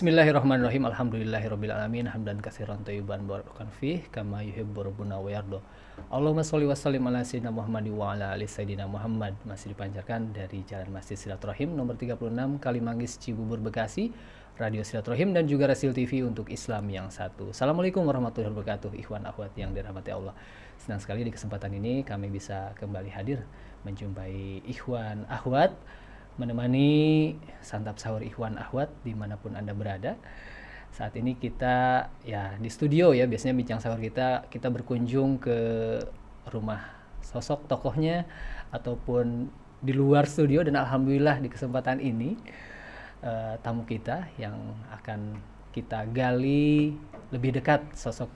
Bismillahirrahmanirrahim. Alhamdulillahirabbil Hamdan katsiran thayyiban barakan fih kama yuhibbu rabbuna wa. Allahumma sholli wa sallim ala sayyidina Muhammad wa ala ali sayyidina Muhammad. Masih dipancarkan dari Jalan Masjid Silaturahim nomor 36 Kalimanggis Cibubur Bekasi. Radio Silaturahim dan juga Rasil TV untuk Islam yang satu. Assalamualaikum warahmatullahi wabarakatuh. Ikhwan akhwat yang dirahmati Allah. Senang sekali di kesempatan ini kami bisa kembali hadir menjumpai ikhwan akhwat menemani santap sahur ikhwan akhwat di mana pun anda berada. Saat ini kita ya di studio ya biasanya bincang sahur kita kita berkunjung ke rumah sosok tokohnya ataupun di luar studio dan alhamdulillah di kesempatan ini uh, tamu kita yang akan kita gali lebih dekat sosok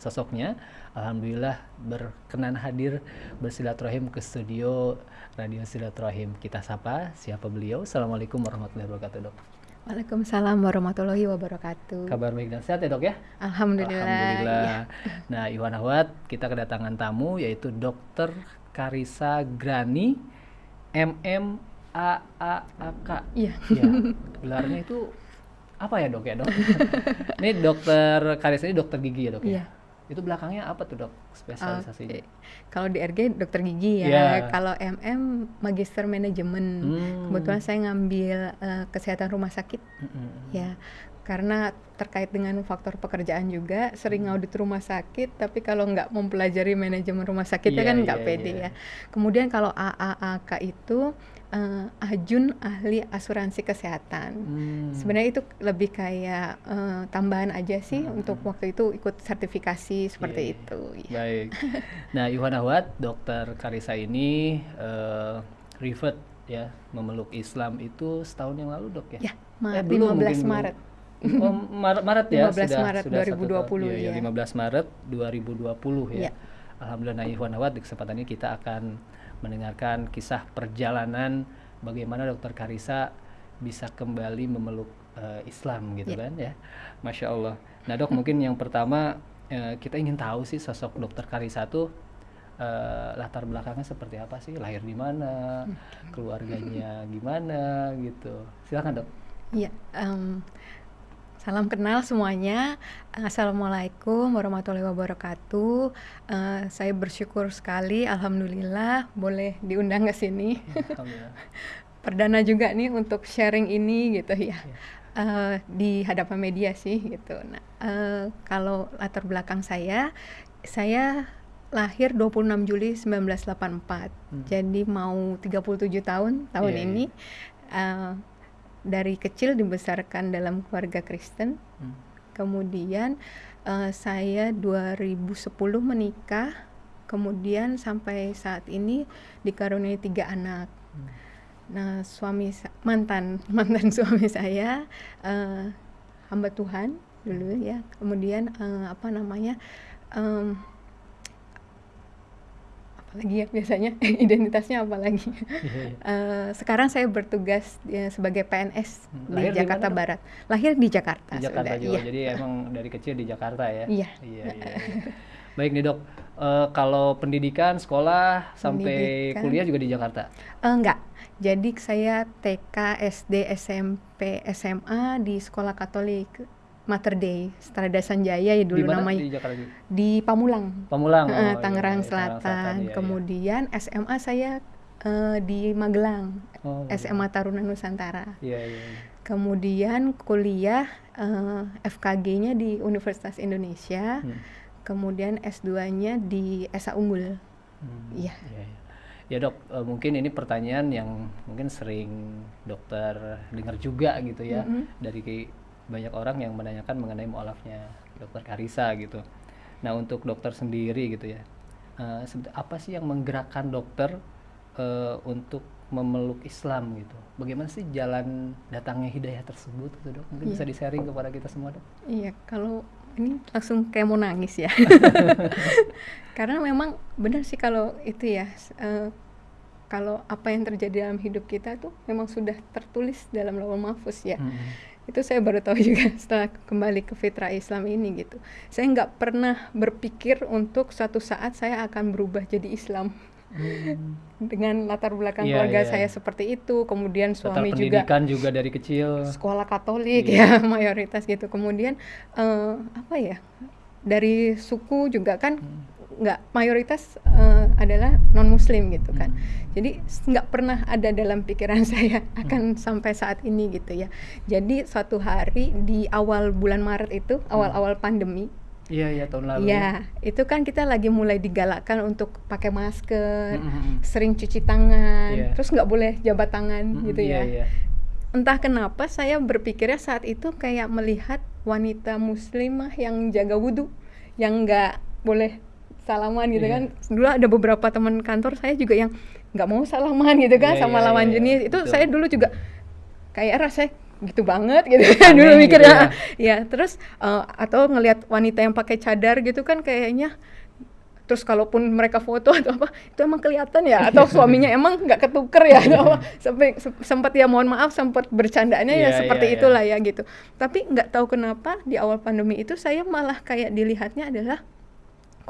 sosoknya. Alhamdulillah berkenan hadir bersilaturahim ke studio Radio Silaturahim. Kita sapa siapa beliau. Assalamualaikum warahmatullahi wabarakatuh, Dok. Waalaikumsalam warahmatullahi wabarakatuh. Kabar baik dan sehat ya, Dok ya? Alhamdulillah. Alhamdulillah. Ya. Nah, Iwan Ahwat, kita kedatangan tamu yaitu Dokter Karisa Grani MM A A A K. Iya. Ya. Gelarnya itu apa ya, Dok ya, Dok? ini Dokter Karisa ini dokter gigi ya, Dok ya? Iya itu belakangnya apa tuh dok spesialisasinya? Okay. Kalau di RG dokter gigi ya. Yeah. Kalau MM magister manajemen. Hmm. Kebetulan saya ngambil uh, kesehatan rumah sakit. Hmm. Ya karena terkait dengan faktor pekerjaan juga sering hmm. audit rumah sakit tapi kalau nggak mempelajari manajemen rumah sakitnya yeah, kan nggak yeah, pede yeah. ya kemudian kalau AAAK itu uh, Ajun ahli asuransi kesehatan. Hmm. Sebenarnya itu lebih kayak uh, tambahan aja sih hmm. untuk waktu itu ikut sertifikasi seperti yeah. itu. Ya. Baik. Nah, Iwan Ahwat, Dokter Karisa ini uh, revert ya memeluk Islam itu setahun yang lalu dok ya? Ya, eh, 15 Maret. Oh, Maret, Maret ya 15 sudah Maret sudah 2020 ya, ya. 15 Maret 2020 ya. ya. Alhamdulillah Iwan Ahwat di kesempatan ini kita akan mendengarkan kisah perjalanan bagaimana Dokter Karisa bisa kembali memeluk uh, Islam gitu yeah. kan ya, masya Allah. Nah dok mungkin yang pertama uh, kita ingin tahu sih sosok Dokter Karisa tuh uh, latar belakangnya seperti apa sih, lahir di mana, keluarganya gimana gitu. Silakan dok. Iya. Um, Salam kenal semuanya. Assalamualaikum warahmatullahi wabarakatuh. Uh, saya bersyukur sekali, alhamdulillah boleh diundang ke sini. Perdana juga nih untuk sharing ini gitu ya. Uh, di hadapan media sih gitu. Nah, uh, kalau latar belakang saya, saya lahir 26 Juli 1984. Hmm. Jadi mau 37 tahun tahun yeah, ini. Yeah. Uh, dari kecil dibesarkan dalam keluarga Kristen. Hmm. Kemudian uh, saya 2010 menikah, kemudian sampai saat ini dikaruniai tiga anak. Hmm. Nah, suami mantan mantan suami saya uh, hamba Tuhan dulu ya. Kemudian uh, apa namanya? Um, apalagi ya biasanya identitasnya apalagi yeah, yeah. uh, sekarang saya bertugas ya, sebagai PNS hmm. di Jakarta di Barat lahir di Jakarta di Jakarta sudah, juga iya. jadi emang dari kecil di Jakarta ya iya iya, iya, iya. baik nih dok uh, kalau pendidikan sekolah sampai pendidikan. kuliah juga di Jakarta uh, enggak jadi saya TK SD SMP SMA di sekolah Katolik Mater Dei, Strada Sanjaya ya dulu Di mana? namanya. Di Jakarta Di Pamulang. Pamulang. Oh, uh, Tangerang iya, Selatan. Selatan iya, Kemudian iya. SMA saya uh, di Magelang. Oh, SMA iya. Taruna Nusantara. Iya, iya, iya. Kemudian kuliah uh, FKG-nya di Universitas Indonesia. Hmm. Kemudian S2-nya di ESA Unggul. Hmm, iya. iya, iya. Ya dok, uh, mungkin ini pertanyaan yang mungkin sering dokter dengar juga gitu ya mm -hmm. dari banyak orang yang menanyakan mengenai mualafnya dokter Karisa gitu. Nah untuk dokter sendiri gitu ya, uh, apa sih yang menggerakkan dokter uh, untuk memeluk Islam gitu? Bagaimana sih jalan datangnya hidayah tersebut gitu dok? Mungkin yeah. bisa di-sharing kepada kita semua dok? Iya, kalau ini langsung kayak mau nangis ya. Karena memang benar sih kalau itu ya, uh, kalau apa yang terjadi dalam hidup kita tuh memang sudah tertulis dalam lauh mahfuz ya. Mm -hmm itu saya baru tahu juga setelah kembali ke fitrah Islam ini gitu saya nggak pernah berpikir untuk suatu saat saya akan berubah jadi Islam Hmm. dengan latar belakang Iya, keluarga iya. saya seperti itu kemudian suami juga pendidikan juga dari kecil. sekolah Katolik Iya. ya mayoritas gitu kemudian eh, apa ya dari suku juga kan Hmm. Nggak mayoritas eh, adalah non Muslim gitu kan Hmm. jadi nggak pernah ada dalam pikiran saya akan sampai saat ini gitu ya jadi suatu hari di awal bulan Maret itu awal-awal pandemi Iya, iya tahun Hmm. lalu. ya itu kan kita lagi mulai digalakkan untuk pakai masker Hmm, hmm, hmm. sering cuci tangan Iya. terus nggak boleh jabat tangan Hmm, gitu iya, ya iya. entah kenapa saya berpikirnya saat itu kayak melihat wanita muslimah yang jaga wudhu yang nggak boleh salaman gitu Iya. kan dulu ada beberapa teman kantor saya juga yang nggak mau salaman gitu kan Iya, sama iya, lawan iya, jenis itu betul. saya dulu juga kayak rasanya gitu banget gitu Aneh dulu gitu mikirnya ya. ya terus eh, atau ngelihat wanita yang pakai cadar gitu kan kayaknya terus kalaupun mereka foto atau apa itu emang kelihatan ya atau suaminya emang nggak ketuker ya atau apa sampai se- sempat ya mohon maaf sempat bercandanya ya Iya, seperti iya, iya. itulah ya gitu tapi nggak tahu kenapa di awal pandemi itu saya malah kayak dilihatnya adalah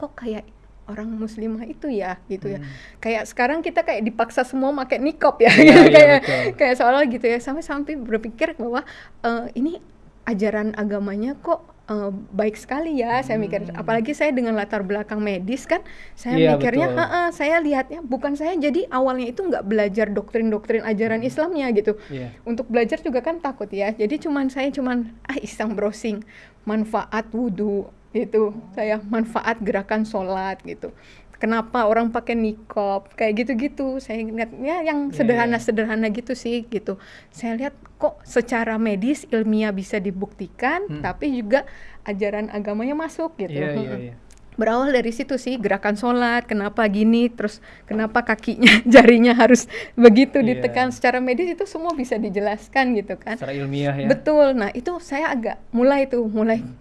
kok kayak orang muslimah itu ya gitu ya Hmm. kayak sekarang kita kayak dipaksa semua pakai nikop ya gitu iya, kayak betul. kayak seolah gitu ya sampai sampai berpikir bahwa eh, ini ajaran agamanya kok eh, baik sekali ya saya mikir Hmm. apalagi saya dengan latar belakang medis kan saya Iya, mikirnya. "Ha-ha," saya lihatnya bukan saya jadi awalnya itu nggak belajar doktrin-doktrin ajaran Islamnya gitu Iya. untuk belajar juga kan takut ya jadi cuman saya cuman ah iseng browsing manfaat wudhu gitu saya manfaat gerakan sholat gitu kenapa orang pakai nikop kayak gitu-gitu saya lihatnya yang Iya, sederhana-sederhana gitu sih gitu saya lihat kok secara medis ilmiah bisa dibuktikan Hmm. tapi juga ajaran agamanya masuk gitu Iya, iya, Mm-mm iya. berawal dari situ sih gerakan sholat kenapa gini terus kenapa kakinya jarinya harus begitu Iya. ditekan secara medis itu semua bisa dijelaskan gitu kan Secara ilmiah ya. betul nah itu saya agak mulai tuh mulai Hmm.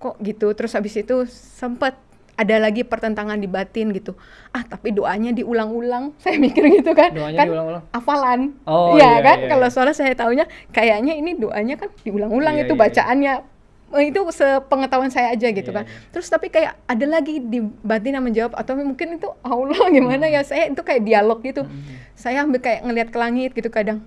Kok gitu terus habis itu sempat ada lagi pertentangan di batin gitu ah tapi doanya diulang-ulang saya mikir gitu kan Doanya kan diulang-ulang. hafalan Oh, Iya iya, kan iya, kalau iya. soalnya saya taunya kayaknya ini doanya kan diulang-ulang Iya, itu iya, iya. bacaannya Eh, itu sepengetahuan saya aja gitu Iya, kan iya. terus tapi kayak ada lagi di batin yang menjawab atau mungkin itu Allah gimana Hmm. ya saya itu kayak dialog gitu Hmm. saya ambil kayak ngelihat ke langit gitu kadang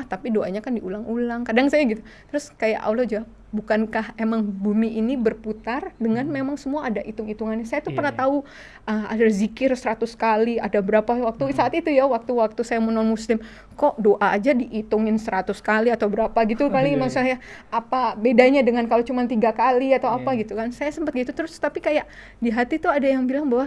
ah tapi doanya kan diulang-ulang kadang saya gitu terus kayak Allah jawab bukankah emang bumi ini berputar dengan memang semua ada hitung-hitungannya saya tuh Hmm. Iya, pernah iya. tahu ah, ada zikir 100 kali ada berapa waktu Hmm. saat itu ya waktu-waktu saya non muslim kok doa aja dihitungin 100 kali atau berapa gitu kali Iya, iya. maksud saya apa bedanya dengan kalau cuma tiga kali atau apa Iya. gitu kan saya sempat gitu terus tapi kayak di hati tuh ada yang bilang bahwa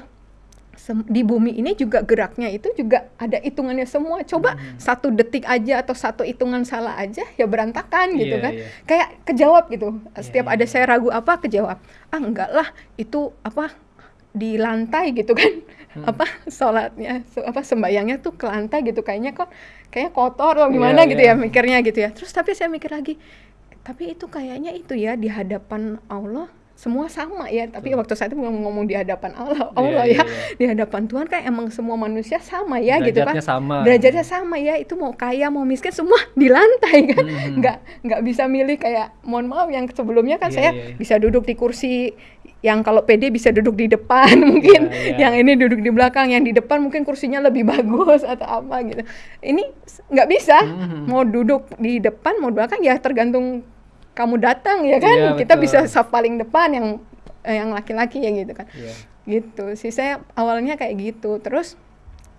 sem- di bumi ini juga geraknya itu juga ada hitungannya semua. Coba Hmm. satu detik aja atau satu hitungan salah aja ya berantakan gitu Iya, kan. iya. Kayak kejawab gitu. Setiap iya, ada iya. saya ragu apa kejawab. Ah enggak lah itu apa di lantai gitu kan. Hmm. Apa sholatnya se- apa sembayangnya tuh ke lantai gitu kayaknya kok kayaknya kotor atau gimana Iya, gitu ya iya. mikirnya gitu ya. Terus tapi saya mikir lagi tapi itu kayaknya itu ya di hadapan Allah semua sama ya tapi Betul. waktu saya itu ngomong, ngomong di hadapan Allah Iya, Allah iya, ya iya. di hadapan Tuhan kan emang semua manusia sama ya gitu kan Derajatnya sama. derajatnya sama ya itu mau kaya mau miskin semua di lantai kan Mhm. nggak nggak bisa milih kayak mohon maaf yang sebelumnya kan Iya, saya iya, iya. bisa duduk di kursi yang kalau PD bisa duduk di depan mungkin iya. yang ini duduk di belakang yang di depan mungkin kursinya lebih bagus atau apa gitu ini nggak bisa Mhm. mau duduk di depan mau belakang ya tergantung kamu datang ya kan Iya, kita betul. bisa saf paling depan yang eh, yang laki-laki ya gitu kan Iya. gitu sih saya awalnya kayak gitu terus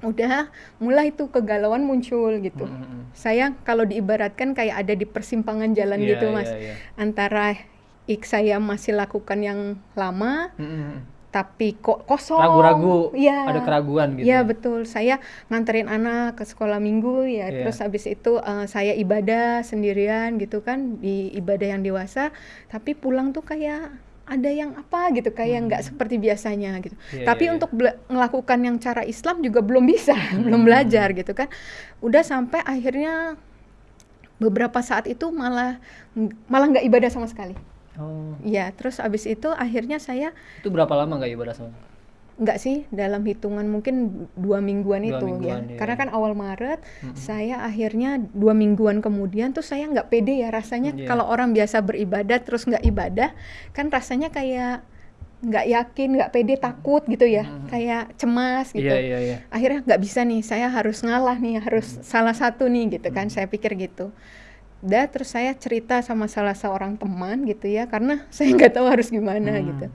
udah mulai tuh kegalauan muncul gitu Mhm. saya kalau diibaratkan kayak ada di persimpangan jalan Iya, gitu mas iya, iya. antara ik saya masih lakukan yang lama Mhm. Tapi kok kosong Ragu-ragu, Iya. ada keraguan gitu. Iya ya. betul. Saya nganterin anak ke sekolah minggu ya. Iya. Terus habis itu eh, saya ibadah sendirian gitu kan di ibadah yang dewasa. Tapi pulang tuh kayak ada yang apa gitu kayak nggak seperti biasanya gitu. Iya, Tapi iya. untuk melakukan yang cara Islam juga belum bisa, belum Hmm. belajar gitu kan. Udah sampai akhirnya beberapa saat itu malah malah nggak ibadah sama sekali. Oh, Ya, terus abis itu akhirnya saya itu berapa lama nggak ibadah sama? Enggak sih, dalam hitungan mungkin dua mingguan Dua itu mingguan, ya. iya. Karena kan awal Maret, Mm-mm. saya akhirnya dua mingguan kemudian tuh saya nggak pede ya rasanya Iya. kalau orang biasa beribadah terus nggak ibadah, kan rasanya kayak nggak yakin, nggak pede, takut gitu ya, Hmm. kayak cemas gitu. Iya, iya, iya. Akhirnya nggak bisa nih, saya harus ngalah nih, harus salah satu nih gitu kan, saya pikir gitu. Dan terus saya cerita sama salah seorang teman gitu ya, karena saya nggak tahu harus gimana Hmm. gitu.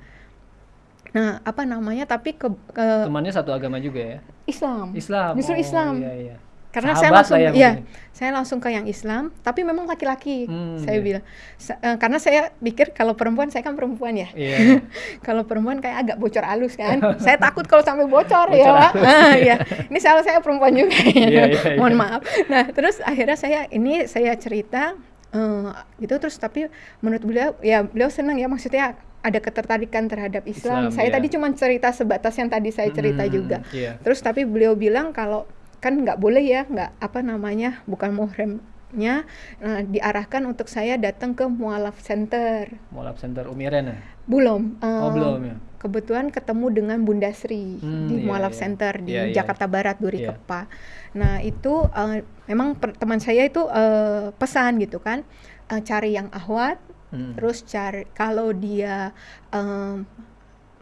Nah, apa namanya? Tapi ke, ke Temannya satu agama juga ya? Islam. Islam. Justru Oh, Islam. Iya, iya. Karena Sahabat saya langsung ya ya, saya langsung ke yang Islam, tapi memang laki-laki. Hmm, saya iya. bilang Sa- eh, karena saya pikir kalau perempuan saya kan perempuan ya. Iya. kalau perempuan kayak agak bocor halus kan. saya takut kalau sampai bocor, Bocor ya. Pak. Ah, ya. Ini salah saya perempuan juga. ya. Iya, iya, iya. Mohon maaf. Nah, terus akhirnya saya ini saya cerita eh, gitu terus tapi menurut beliau ya beliau senang ya maksudnya ada ketertarikan terhadap Islam. Islam, saya iya. tadi cuma cerita sebatas yang tadi saya cerita Hmm, juga. Iya. Terus tapi beliau bilang kalau kan nggak boleh ya, nggak apa namanya, bukan muhrimnya nah, diarahkan untuk saya datang ke mualaf center. Mualaf Center Umiren ya? Belum. Oh, eh, belum ya? Kebetulan ketemu dengan Bunda Sri Hmm, di iya, Mualaf iya. Center di Iya, iya. Jakarta Barat Duri Iya. Kepa. Nah itu eh, memang teman saya itu eh, pesan gitu kan, eh, cari yang ahwat, Hmm. terus cari kalau dia em,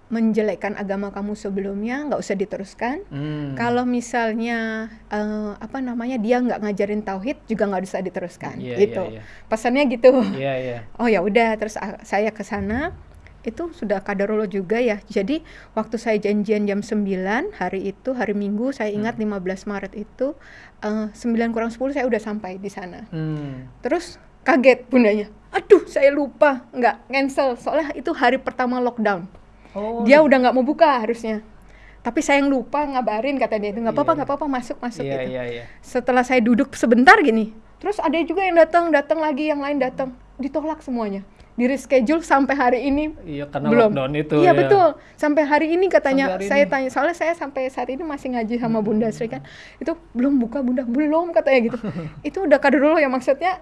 menjelekkan agama kamu sebelumnya nggak usah diteruskan. Hmm. Kalau misalnya eh, apa namanya dia nggak ngajarin tauhid juga nggak bisa diteruskan Iya, gitu. iya, iya. Pesannya gitu. Iya, iya. Oh ya udah terus ah, saya ke sana itu sudah kadarullah juga ya. Jadi waktu saya janjian jam 9 hari itu hari Minggu saya ingat Hmm. 15 Maret itu eh, 9 kurang 10 saya udah sampai di sana. Hmm. Terus kaget bundanya. Aduh, saya lupa nggak cancel soalnya itu hari pertama lockdown Oh, dia udah nggak mau buka harusnya. Tapi saya yang lupa ngabarin kata dia. Itu nggak apa-apa Iya. nggak apa-apa masuk masuk Iya, gitu. iya, iya. setelah saya duduk sebentar gini terus ada juga yang datang datang lagi yang lain datang. Ditolak semuanya. Di reschedule sampai hari ini Iya, karena belum. lockdown itu iya ya. betul. Sampai hari ini katanya hari saya ini. Hmm. tanya soalnya saya sampai saat ini masih ngaji sama bunda Sri kan. Itu belum buka bunda. Belum katanya gitu. Itu udah kader dulu ya maksudnya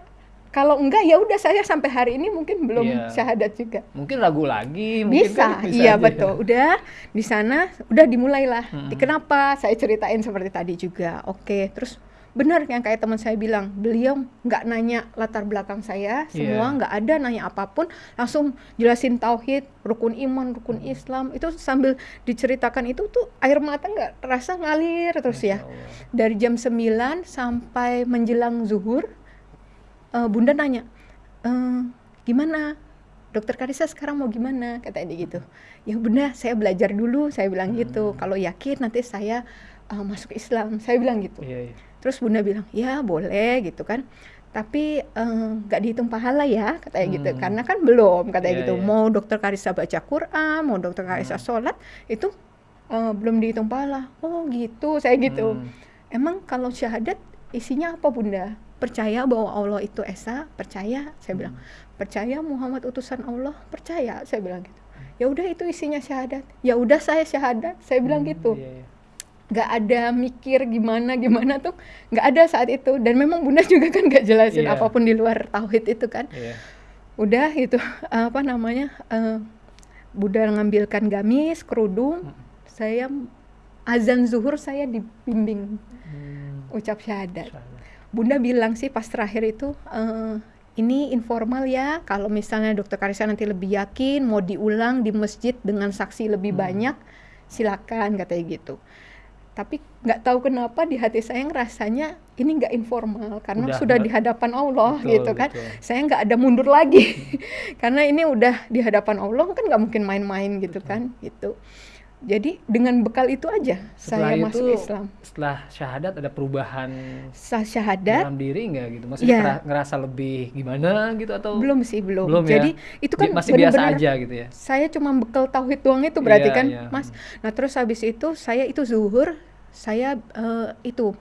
kalau enggak ya udah saya sampai hari ini mungkin belum Iya. syahadat juga Mungkin ragu lagi, mungkin bisa, kan iya aja. betul. Udah di sana, udah dimulailah. Di Kenapa? Saya ceritain seperti tadi juga. Oke, terus benar yang kayak teman saya bilang, beliau nggak nanya latar belakang saya, semua Iya. nggak ada nanya apa pun, langsung jelasin tauhid, rukun iman, rukun Islam. Itu sambil diceritakan itu tuh air mata nggak terasa ngalir terus ya. Allah. Dari jam 9 sampai menjelang zuhur, eh, Bunda nanya, "Eh, gimana? Dokter Karisa sekarang mau gimana? Katanya dia gitu. Ya Bunda, saya belajar dulu. Saya bilang gitu. Hmm. Kalau yakin nanti saya eh, masuk Islam. Saya bilang gitu. Iya, iya. Terus Bunda bilang, ya boleh gitu kan. Tapi eh, nggak dihitung pahala ya, katanya gitu. Hmm. Karena kan belum, katanya Iya, gitu. iya. Mau Dokter Karisa baca Quran, mau Dokter Karisa Hmm. sholat, itu eh, belum dihitung pahala. Oh gitu, saya gitu. Hmm. Emang kalau syahadat isinya apa bunda? Percaya bahwa Allah itu esa, percaya. Saya bilang, percaya Muhammad utusan Allah, percaya. Saya bilang gitu. Ya udah itu isinya syahadat. Ya udah saya syahadat. Saya bilang Hmm, gitu. Iya, iya. Gak ada mikir gimana gimana tuh, nggak ada saat itu. Dan memang bunda juga kan gak jelasin Iya. apa pun di luar tauhid itu kan. Iya. Udah itu apa namanya? eh, Bunda ngambilkan gamis, kerudung. Hmm. Saya azan zuhur saya dibimbing Hmm. ucap syahadat. Bunda bilang sih pas terakhir itu eh, ini informal ya. Kalau misalnya Dokter Karisa nanti lebih yakin mau diulang di masjid dengan saksi lebih Hmm. banyak, silakan katanya gitu. Tapi nggak tahu kenapa di hati saya ngerasanya ini nggak informal karena Udah, sudah di hadapan Allah Betul, gitu kan. betul. Saya nggak ada mundur lagi karena ini udah di hadapan Allah kan nggak mungkin main-main gitu Betul. kan gitu. Jadi dengan bekal itu aja Setelah saya itu, masuk Islam. Setelah syahadat ada perubahan Sah syahadat dalam diri nggak gitu? Maksudnya ngera- ngerasa lebih gimana gitu atau belum sih belum. Belum ya? Jadi itu kan masih biasa bener-bener aja gitu ya? saya cuma bekal tauhid doang itu berarti Iya, kan iya. mas nah terus habis itu saya itu zuhur saya eh, itu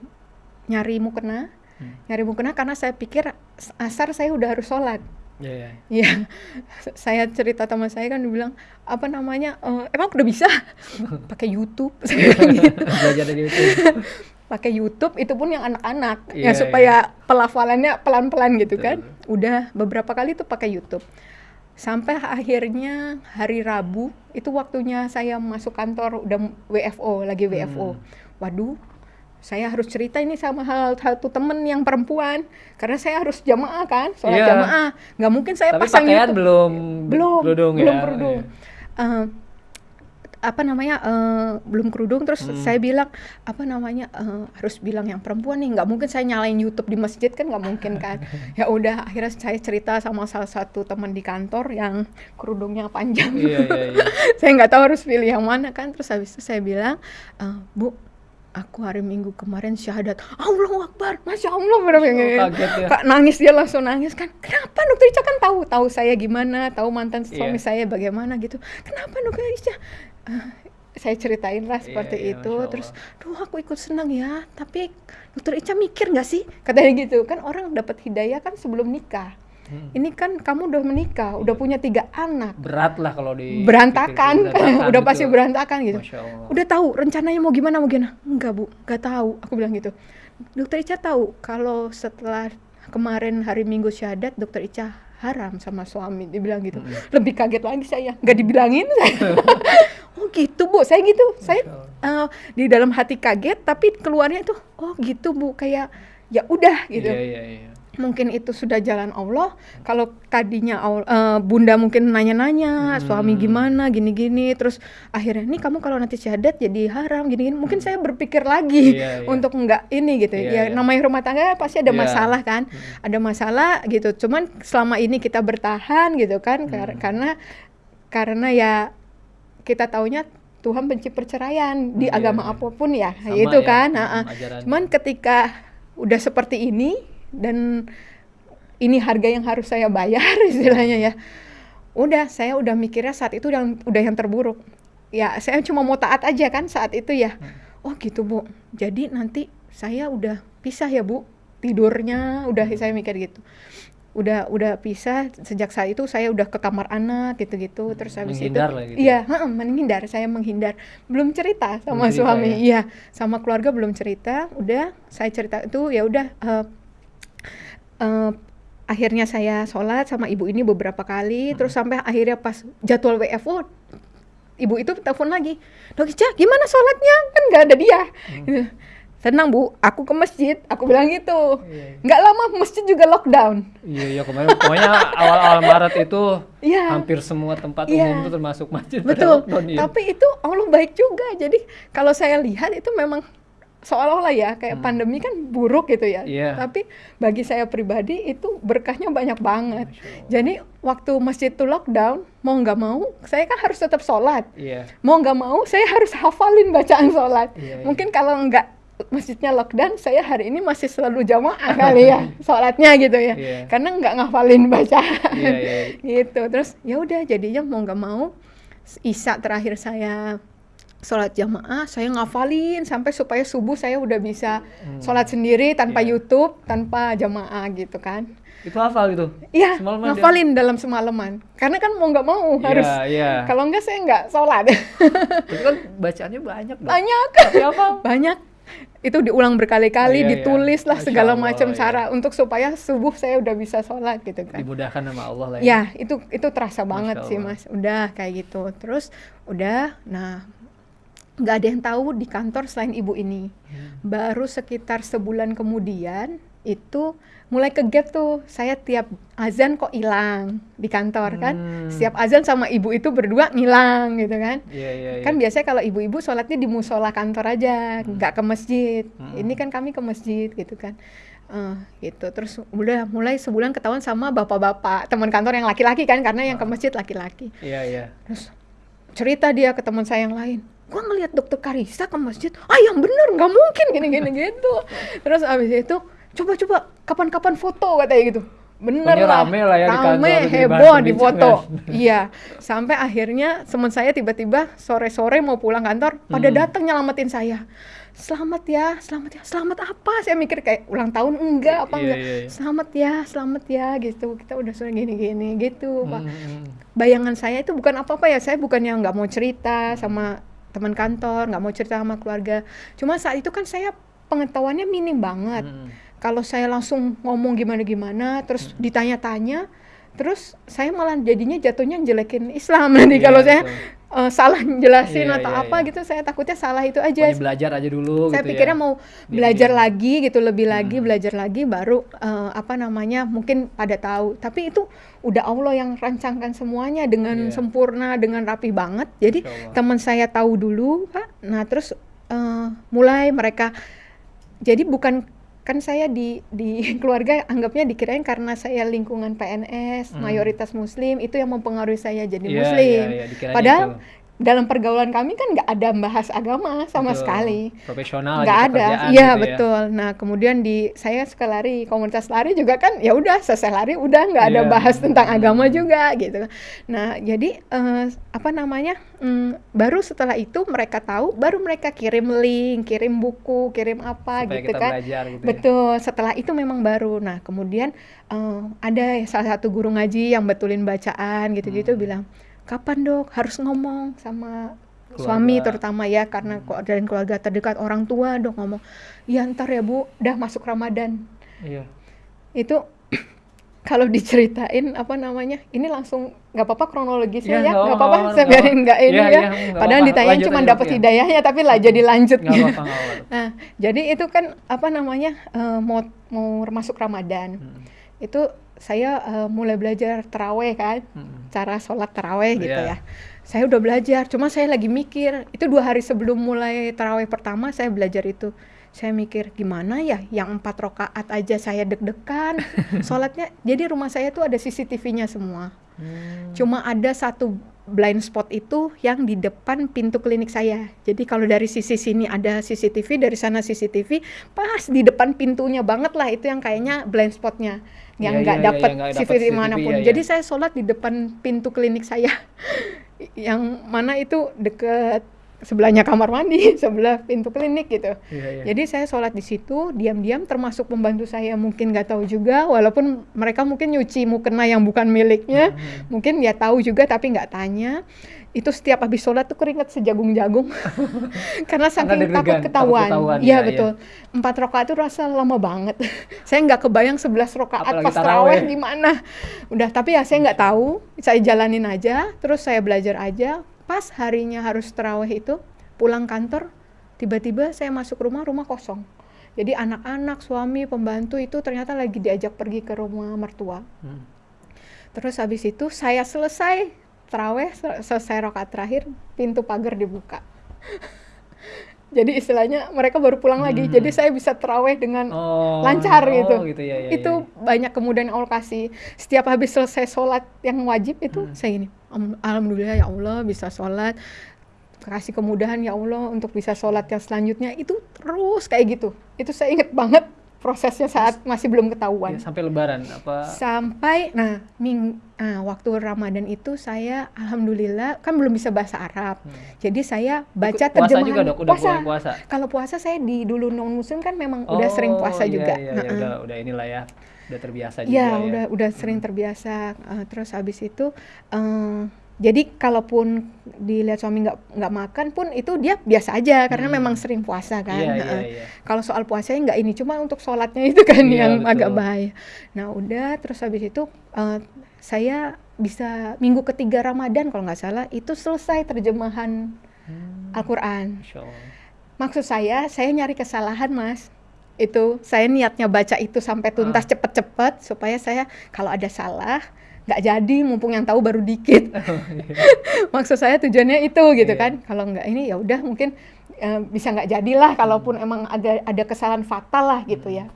nyari mukena Hmm. nyari mukena karena saya pikir asar saya udah harus sholat Iya, iya. Iya, saya cerita sama saya kan dibilang apa namanya eh, emang udah bisa pakai YouTube gitu Belajar dari itu. pakai YouTube itu pun yang anak-anak Iya, ya supaya pelafalannya pelan-pelan gitu Betul. kan udah beberapa kali tuh pakai YouTube sampai akhirnya hari Rabu itu waktunya saya masuk kantor udah WFO lagi WFO Hmm. waduh saya harus cerita ini sama hal satu temen yang perempuan karena saya harus jamaah kan sholat Iya. jamaah nggak mungkin saya Tapi pasang pakaian YouTube belum belum kerudung belum ya? kerudung. Iya. Eh, apa namanya eh, belum kerudung terus Hmm. saya bilang apa namanya eh, harus bilang yang perempuan nih nggak mungkin saya nyalain YouTube di masjid kan nggak mungkin kan ya udah akhirnya saya cerita sama salah satu teman di kantor yang kerudungnya panjang Iya, iya, iya. saya nggak tahu harus pilih yang mana kan terus habis itu saya bilang "Eh, bu aku hari minggu kemarin syahadat. Allah Akbar. Masya Allah bener Oh, kaget ya. Kak nangis dia langsung nangis kan. Kenapa dokter Ica kan tahu tahu saya gimana tahu mantan suami Iya. saya bagaimana gitu. Kenapa dokter Ica? Eh, saya ceritain lah Iya, seperti iya, itu. Masya terus duh aku ikut senang ya tapi dokter Ica mikir nggak sih? Katanya gitu. Kan orang dapat hidayah kan sebelum nikah Hmm. ini kan kamu udah menikah udah punya tiga anak Berat lah kalau di berantakan, berantakan, udah pasti betul. berantakan gitu. Udah tahu rencananya mau gimana mau gimana? Enggak bu, nggak tahu. Aku bilang gitu. Dokter Ica tahu kalau setelah kemarin hari Minggu syahadat, Dokter Ica haram sama suami. Dibilang gitu. Lebih kaget lagi saya, nggak dibilangin saya. oh gitu bu, saya gitu. Saya eh, di dalam hati kaget, tapi keluarnya itu oh gitu bu, kayak ya udah gitu Iya, iya, iya. Mungkin itu sudah jalan Allah. Kalau tadinya eh, bunda mungkin nanya-nanya, suami gimana, gini-gini, terus akhirnya nih kamu kalau nanti syahadat jadi haram, gini-gini. Mungkin saya berpikir lagi Iya, iya. untuk enggak ini gitu. Iya, ya iya. namanya rumah tangga pasti ada Iya. masalah kan, ada masalah gitu. Cuman selama ini kita bertahan gitu kan, kar- karena karena ya kita taunya Tuhan benci perceraian di Iya, agama iya. apa pun ya, Sama itu ya, kan. hmm, ajarannya. Cuman ketika udah seperti ini dan ini harga yang harus saya bayar istilahnya ya. Udah, saya udah mikirnya saat itu yang udah yang terburuk. Ya, saya cuma mau taat aja kan saat itu ya. Oh gitu, Bu. Jadi nanti saya udah pisah ya, Bu. Tidurnya udah saya mikir gitu. Udah udah pisah sejak saat itu saya udah ke kamar anak gitu-gitu terus habis Menghindar itu lah gitu iya heeh, menghindar saya menghindar belum cerita sama Belum cerita suami ya? iya sama keluarga belum cerita udah saya cerita itu ya udah eh, eh, akhirnya saya sholat sama ibu ini beberapa kali Hmm. terus sampai akhirnya pas jadwal WFO ibu itu telepon lagi dok Ica gimana sholatnya kan nggak ada dia Hmm. Gitu. tenang bu aku ke masjid aku bilang gitu Iya, iya. nggak lama masjid juga lockdown Iya, iya kemarin pokoknya awal-awal Maret itu Iya. hampir semua tempat Iya. umum itu termasuk masjid pada Betul. lockdown, iya. Tapi itu Allah baik juga. Jadi kalau saya lihat itu memang seolah-olah ya kayak pandemi kan buruk gitu ya. Hmm. Iya. Tapi bagi saya pribadi itu berkahnya banyak banget. Jadi waktu masjid itu lockdown, mau nggak mau, saya kan harus tetap sholat. Iya. Mau nggak mau, saya harus hafalin bacaan sholat. Iya, iya. Mungkin kalau nggak masjidnya lockdown, saya hari ini masih selalu jamaah kali ya sholatnya gitu ya. Iya. Karena nggak ngafalin bacaan Iya, iya. gitu terus ya udah jadinya mau nggak mau Isa terakhir saya sholat jamaah saya ngafalin sampai supaya subuh saya udah bisa sholat sendiri tanpa Iya. YouTube tanpa jamaah gitu kan Itu hafal itu. Iya, Semalaman dia- ngafalin dalam semalaman. Karena kan mau nggak mau Iya, harus. iya. Kalau nggak saya nggak sholat. Itu kan bacaannya banyak dong. Banyak. Tapi apa? Banyak. Itu diulang berkali-kali, Iya, iya. ditulis lah Masya segala Allah, macam iya. cara untuk supaya subuh saya udah bisa sholat gitu kan. Dimudahkan sama Allah lah Ya, itu itu terasa banget Masya sih, Allah. Mas. Udah kayak gitu. Terus udah nah nggak ada yang tahu di kantor selain ibu ini. Hmm. Baru sekitar sebulan kemudian itu mulai ke gap tuh saya tiap azan kok hilang di kantor kan. Hmm. Setiap azan sama ibu itu berdua ngilang gitu kan. Iya, iya, iya. Kan biasanya kalau ibu-ibu sholatnya di musola kantor aja, nggak ke masjid. Hmm. Ini kan kami ke masjid gitu kan. Eh, gitu. Terus udah mulai sebulan ketahuan sama bapak-bapak teman kantor yang laki-laki kan karena yang ke masjid laki-laki. Iya, iya. Terus cerita dia ke teman saya yang lain. Gua ngelihat dokter Karisa ke masjid. Ah yang bener nggak mungkin gini-gini gitu. Terus abis itu coba-coba kapan-kapan foto katanya gitu. Bener Pokoknya lah. rame lah ya di kantor, Rame, dibahas heboh di foto. iya. Sampai akhirnya teman saya tiba-tiba sore-sore mau pulang kantor pada Hmm. datang nyelamatin saya. Selamat ya, selamat ya. Selamat apa? Saya mikir kayak ulang tahun enggak apa Iya, enggak. iya, iya. Selamat ya, selamat ya gitu. Kita udah sore gini-gini gitu, Pak Hmm, hmm, hmm. bayangan saya itu bukan apa-apa ya saya bukan yang nggak mau cerita sama teman kantor nggak mau cerita sama keluarga cuma saat itu kan saya pengetahuannya minim banget Hmm. kalau saya langsung ngomong gimana-gimana terus ditanya-tanya terus saya malah jadinya jatuhnya jelekin Islam. Nanti Iya, kalau saya eh, salah jelasin Iya, atau iya, apa iya. gitu saya takutnya salah itu aja. Pokoknya belajar aja dulu saya gitu pikirnya ya. mau Biar belajar dia- lagi gitu lebih lagi Hmm. belajar lagi baru eh, apa namanya mungkin pada tahu. Tapi itu udah Allah yang rancangkan semuanya dengan Iya. sempurna dengan rapi banget. Jadi teman saya tahu dulu pak nah terus eh, mulai mereka. Jadi bukan kan saya di di keluarga anggapnya dikirain karena saya lingkungan PNS Hmm. mayoritas muslim itu yang mempengaruhi saya jadi Iya, muslim iya, dikiranya padahal itu. Dalam pergaulan kami kan nggak ada bahas agama sama Betul. sekali Profesional nggak aja ada iya gitu ya. betul nah kemudian di saya suka lari komunitas lari juga kan ya udah selesai lari udah nggak ada Iya. bahas tentang Hmm. agama juga gitu nah jadi eh, apa namanya mm, baru setelah itu mereka tahu baru mereka kirim link kirim buku kirim apa Supaya gitu kita kan belajar gitu ya. betul setelah itu memang baru nah kemudian eh, ada salah satu guru ngaji yang betulin bacaan gitu-gitu Hmm. bilang kapan dok harus ngomong sama Keluarga. suami terutama ya karena Hmm. kok dan keluarga terdekat orang tua dong ngomong ya ntar ya bu udah masuk ramadan Iya. itu kalau diceritain apa namanya ini langsung nggak apa-apa kronologisnya Iya, ya nggak apa-apa, saya biarin nggak ini Iya, ya iya, nggak padahal ditanya cuma dapat iya. hidayahnya tapi lah jadi lanjut apa-apa, nggak apa-apa. nah jadi itu kan apa namanya eh, mau mau masuk ramadan Hmm. itu saya eh, mulai belajar teraweh kan Hmm. cara sholat teraweh gitu Iya. ya. Saya udah belajar, cuma saya lagi mikir. Itu dua hari sebelum mulai teraweh pertama saya belajar itu. Saya mikir gimana ya, yang empat rokaat aja saya deg-degan. Sholatnya, jadi rumah saya tuh ada CCTV-nya semua. Hmm. Cuma ada satu blind spot itu yang di depan pintu klinik saya. Jadi kalau dari sisi sini ada CCTV, dari sana CCTV, pas di depan pintunya banget lah itu yang kayaknya blind spotnya, yang Iya, nggak iya, iya, dapat nggak dapet CCTV CCTV, mana pun. iya. Jadi saya sholat di depan pintu klinik saya, yang mana itu deket sebelahnya kamar mandi, sebelah pintu klinik gitu. Iya, iya. Jadi saya sholat di situ, diam-diam termasuk pembantu saya mungkin nggak tahu juga, walaupun mereka mungkin nyuci mukena yang bukan miliknya, Hmm. mungkin dia tahu juga tapi nggak tanya. Itu setiap habis sholat tuh keringet sejagung-jagung, karena saking takut takut ketahuan. Iya iya, betul. Empat rokaat itu rasa lama banget. saya nggak kebayang 11 rokaat Apalagi pas taraweh. taraweh gimana. Udah, tapi ya saya nggak tahu. Saya jalanin aja, terus saya belajar aja. Pas harinya harus taraweh itu, pulang kantor, tiba-tiba saya masuk rumah, rumah kosong. Jadi anak-anak, suami, pembantu itu ternyata lagi diajak pergi ke rumah mertua. Hmm. Terus habis itu saya selesai teraweh, sel- selesai rokaat terakhir, pintu pagar dibuka. Jadi istilahnya mereka baru pulang lagi. Hmm. Jadi saya bisa teraweh dengan Oh, lancar oh, gitu. gitu ya, ya, itu ya. banyak kemudahan Allah kasih. Setiap habis selesai sholat yang wajib itu Hmm. saya gini, "Am- alhamdulillah ya Allah bisa sholat, kasih kemudahan ya Allah untuk bisa sholat yang selanjutnya itu terus kayak gitu. Itu saya inget banget prosesnya saat masih belum ketahuan. Ya, sampai lebaran apa? Sampai, nah, ming, ah, waktu Ramadan itu saya alhamdulillah kan belum bisa bahasa Arab. Hmm. Jadi saya baca Ikut puasa terjemahan juga dok, udah mulai puasa. Kalau puasa saya di dulu non muslim kan memang udah sering Oh, puasa iya, juga. Iya, iya, Heeh. udah, udah inilah ya, udah terbiasa juga Ya, ya. udah udah sering terbiasa. Eh, terus habis itu eh, jadi kalaupun dilihat suami nggak nggak makan pun itu dia biasa aja karena Hmm. memang sering puasa kan. Iya, iya, Heeh. iya. Kalau soal puasanya nggak ini, cuma untuk sholatnya itu kan Iya, yang agak betul. bahaya. Nah udah, terus habis itu eh, saya bisa minggu ketiga Ramadan kalau nggak salah itu selesai terjemahan Hmm, Al-Quran. Maksud saya, saya nyari kesalahan mas. Itu saya niatnya baca itu sampai tuntas Ah. cepet-cepet supaya saya kalau ada salah nggak jadi mumpung yang tahu baru dikit. Oh, iya. Maksud saya tujuannya itu gitu Iya. kan. Kalau nggak ini ya udah mungkin eh, bisa nggak jadilah kalaupun emang ada ada kesalahan fatal lah gitu ya.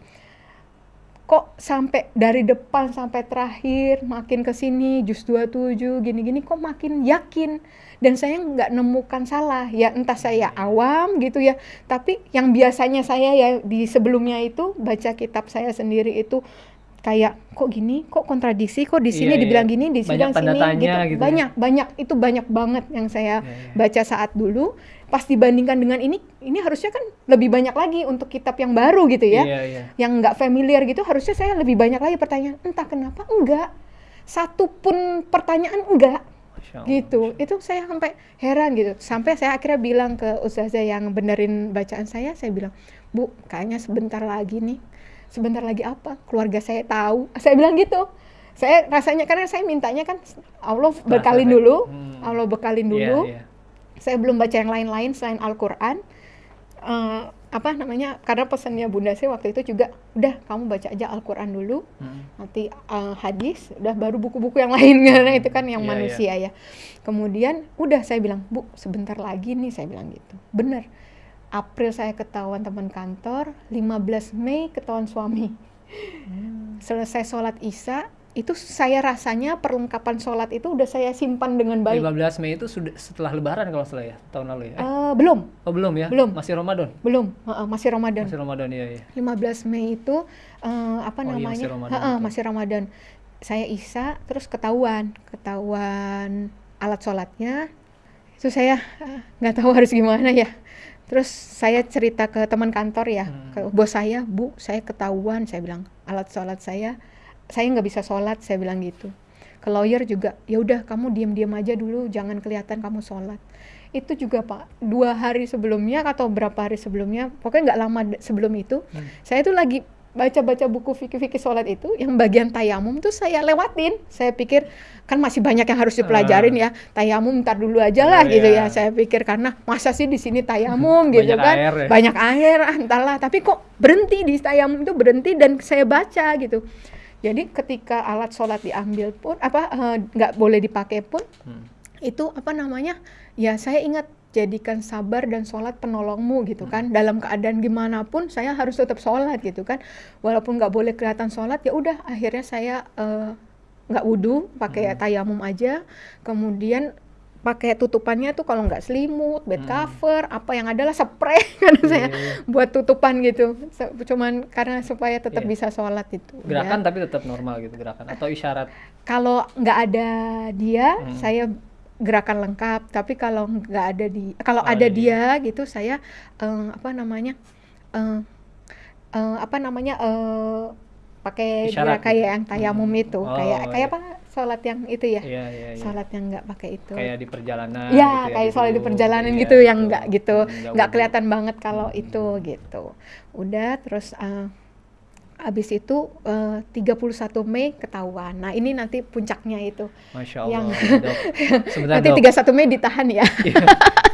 Kok sampai dari depan sampai terakhir makin ke sini jus 27 gini-gini kok makin yakin dan saya nggak nemukan salah ya entah saya awam gitu ya tapi yang biasanya saya ya di sebelumnya itu baca kitab saya sendiri itu kayak kok gini? Kok kontradiksi? Kok di sini Iya, iya. dibilang gini di Banyak sini tanda sini tanya gitu. gitu ya. banyak banyak. Itu banyak banget yang saya Iya, iya. baca saat dulu. Pas dibandingkan dengan ini ini harusnya kan lebih banyak lagi untuk kitab yang baru gitu ya. Iya, iya. yang nggak familiar gitu harusnya saya lebih banyak lagi pertanyaan entah kenapa enggak? Satu pun pertanyaan enggak? Masya Allah, gitu. Masya itu saya sampai heran gitu. Sampai saya akhirnya bilang ke ustazah yang benerin bacaan saya saya bilang bu kayaknya sebentar lagi nih sebentar lagi apa keluarga saya tahu saya bilang gitu saya rasanya karena saya mintanya kan Allah bekalin dulu, Hmm. Allah bekalin Iya, dulu. iya. Saya belum baca yang lain-lain selain Al-Qur'an. Eh, apa namanya? Karena pesannya Bunda saya waktu itu juga udah kamu baca aja Al-Qur'an dulu, Hmm. nanti eh, hadis, udah baru buku-buku yang lain karena itu kan yang Iya, manusia ya. Kemudian udah saya bilang, "Bu, sebentar lagi nih," saya bilang gitu. Bener. April saya ketahuan teman kantor, 15 Mei ketahuan suami. Selesai sholat Isya, itu saya rasanya perlengkapan sholat itu udah saya simpan dengan baik. 15 Mei itu sudah setelah Lebaran kalau salah ya tahun lalu ya. Eh, Eh, belum, oh belum ya? belum. Masih Ramadan. belum, Heeh, masih Ramadan. Masih Ramadan iya iya. 15 Mei itu eh, apa Oh iya, namanya? masih Ramadan, Heeh, betul. masih Ramadan. Saya Isya terus ketahuan, ketahuan alat sholatnya. Itu saya eh, nggak tahu harus gimana ya. Terus saya cerita ke teman kantor ya, Hmm. ke bos saya, Bu, saya ketahuan, saya bilang alat sholat saya, saya nggak bisa sholat, saya bilang gitu. Ke lawyer juga, ya udah kamu diam-diam aja dulu, jangan kelihatan kamu sholat. Itu juga Pak, dua hari sebelumnya atau berapa hari sebelumnya, pokoknya nggak lama sebelum itu, Hmm. saya tuh lagi baca-baca buku fikih-fikih sholat itu, yang bagian tayamum tuh saya lewatin. Saya pikir kan masih banyak yang harus dipelajarin ya, tayamum ntar dulu aja lah Oh, gitu iya. ya. Saya pikir karena masa sih di sini tayamum gitu Banyak kan, air ya. banyak air ah, entahlah. Tapi kok berhenti di tayamum itu berhenti dan saya baca gitu. Jadi ketika alat sholat diambil pun apa eh, nggak boleh dipakai pun Hmm. itu apa namanya ya saya ingat jadikan sabar dan sholat penolongmu gitu kan dalam keadaan gimana pun saya harus tetap sholat gitu kan walaupun nggak boleh kelihatan sholat ya udah akhirnya saya eh, nggak wudhu pakai tayamum aja kemudian pakai tutupannya tuh kalau nggak selimut bed Hmm. cover apa yang adalah spray karena saya Iya. buat tutupan gitu cuman karena supaya tetap Iya. bisa sholat itu Udah. Gerakan tapi tetap normal gitu gerakan atau isyarat. kalau nggak ada dia Hmm. saya gerakan lengkap tapi kalau nggak ada di kalau Oh, ada iya. dia gitu saya eh, apa namanya eh, eh, apa namanya eh, pakai gerak kayak gitu. yang tayamum Hmm. itu Oh, kayak kayak iya. apa sholat yang itu ya Iya iya iya. sholat yang nggak pakai itu Kayak di perjalanan ya gitu kayak sholat di perjalanan Iya, gitu yang betul. nggak gitu Hmm, nggak kelihatan banget kalau Hmm. itu gitu udah terus eh, abis itu eh, 31 Mei ketahuan nah ini nanti puncaknya itu Masya Allah, yang- dok. Sebentar nanti dok. 31 Mei ditahan ya Iya,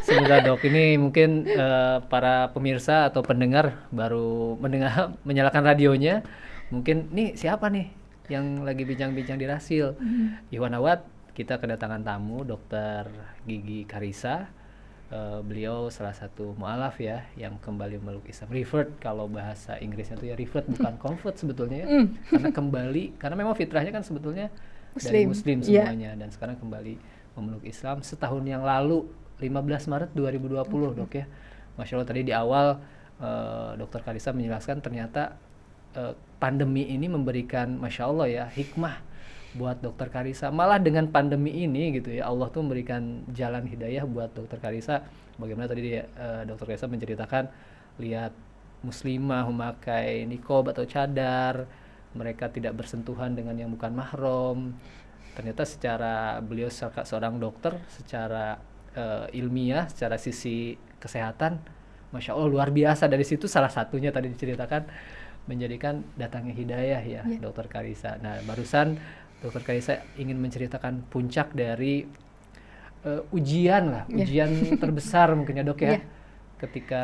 Sebentar dok, ini mungkin eh, para pemirsa atau pendengar baru mendengar menyalakan radionya. Mungkin nih siapa nih yang lagi bincang-bincang di Rasil? Iwan Awad, kita kedatangan tamu Dokter Gigi Karisa. Eh, beliau salah satu mualaf ya yang kembali meluk Islam. Revert kalau bahasa Inggrisnya itu ya revert bukan convert sebetulnya ya. Hmm. Karena kembali karena memang fitrahnya kan sebetulnya dari Muslim, Muslim iya. semuanya dan sekarang kembali memeluk Islam setahun yang lalu 15 Maret 2020 dok ya Masya Allah tadi di awal eh, dokter Karisa menjelaskan ternyata eh, pandemi ini memberikan Masya Allah ya hikmah buat dokter Karisa. Malah dengan pandemi ini gitu ya Allah tuh memberikan jalan hidayah buat dokter Karisa. Bagaimana tadi dia, eh, dokter Karisa menceritakan lihat muslimah memakai nikob atau cadar mereka tidak bersentuhan dengan yang bukan mahram. Ternyata secara beliau seorang dokter secara eh, ilmiah secara sisi kesehatan masya allah luar biasa. Dari situ salah satunya tadi diceritakan menjadikan datangnya hidayah ya Iya. dokter Karisa. Nah barusan dokter Karisa ingin menceritakan puncak dari eh, ujian lah Iya. ujian terbesar mungkin ya dok ya Iya. ketika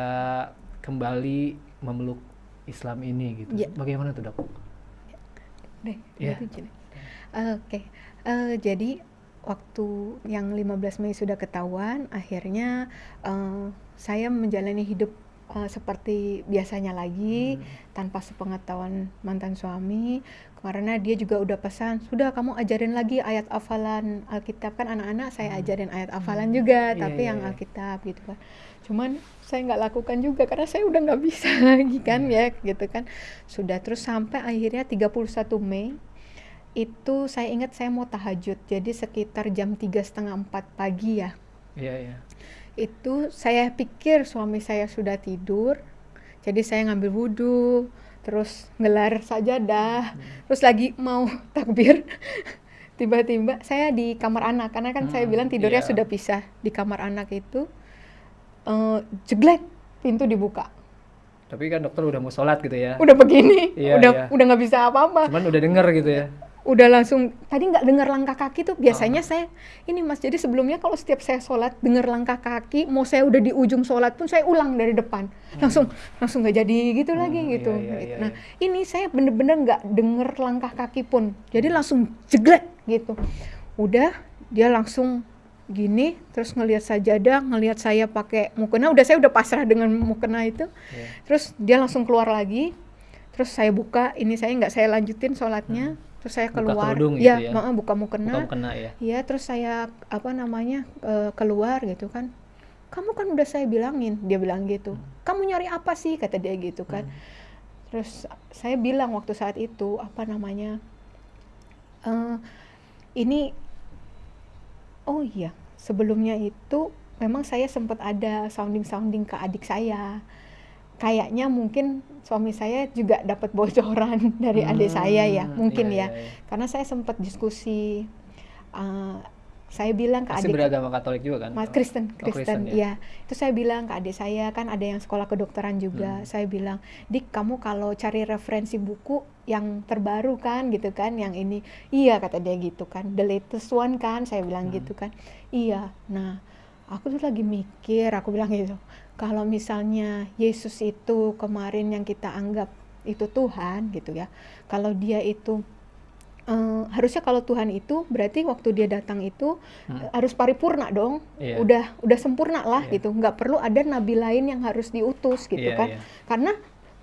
kembali memeluk Islam ini gitu Iya. bagaimana tuh dok Deh, Iya. gitu, Cine. Oke, Eh, jadi waktu yang 15 Mei sudah ketahuan, akhirnya eh, saya menjalani hidup eh, seperti biasanya lagi Hmm. tanpa sepengetahuan mantan suami. Karena dia juga udah pesan, sudah kamu ajarin lagi ayat hafalan Alkitab kan anak-anak saya ajarin ayat hafalan juga, Iya, tapi iya, yang iya. Alkitab gitu kan. Cuman saya nggak lakukan juga karena saya udah nggak bisa lagi kan Iya. ya gitu kan. Sudah terus sampai akhirnya 31 Mei itu saya ingat saya mau tahajud jadi sekitar jam tiga setengah empat pagi ya iya iya itu saya pikir suami saya sudah tidur jadi saya ngambil wudhu terus ngelar sajadah terus lagi mau takbir. Tiba-tiba saya di kamar anak karena kan saya Hmm, bilang tidurnya iya. sudah pisah di kamar anak itu eh jeglek pintu dibuka. Tapi kan dokter udah mau sholat gitu ya. Udah begini Iya, udah iya. udah nggak bisa apa-apa. Cuman udah denger gitu ya udah langsung tadi nggak dengar langkah kaki tuh? Biasanya saya ini mas jadi sebelumnya kalau setiap saya sholat dengar langkah kaki mau saya udah di ujung sholat pun saya ulang dari depan. Langsung langsung nggak jadi gitu lagi Hmm, gitu. iya, iya, gitu. iya, nah ini saya bener-bener nggak denger langkah kaki pun. Jadi langsung jeglek gitu. Udah dia langsung gini terus ngelihat sajadah ngelihat saya pakai mukena. Udah saya udah pasrah dengan mukena itu. Iya. terus dia langsung keluar lagi. Terus saya buka ini saya nggak saya lanjutin sholatnya terus saya Hmm. Buka keluar kerudung ya, gitu ya? maaf, buka mukena Bukan kena ya. Iya, terus saya apa namanya eh, keluar gitu kan. Kamu kan udah saya bilangin, dia bilang gitu. Kamu nyari apa sih kata dia gitu kan. Terus saya bilang waktu saat itu apa namanya? eh, ini oh iya, sebelumnya itu memang saya sempat ada sounding-sounding ke adik saya. Kayaknya mungkin suami saya juga dapat bocoran dari adik saya ya, Hmm, mungkin iya, ya iya, iya. karena saya sempat diskusi uh, saya bilang ke Pasti adik beragama Katolik juga kan? Mas Kristen Oh, Kristen Kristen, ya itu saya bilang ke adik saya kan ada yang sekolah kedokteran Hmm. juga saya bilang dik kamu kalau cari referensi buku yang terbaru kan gitu kan yang ini iya kata dia gitu kan the latest one kan saya bilang Hmm. gitu kan iya nah aku tuh lagi mikir aku bilang gitu kalau misalnya Yesus itu kemarin yang kita anggap itu Tuhan gitu ya kalau dia itu eh, harusnya kalau Tuhan itu berarti waktu dia datang itu Hmm. harus paripurna dong Iya. udah udah sempurna lah Iya. gitu nggak perlu ada nabi lain yang harus diutus gitu Iya, kan iya. karena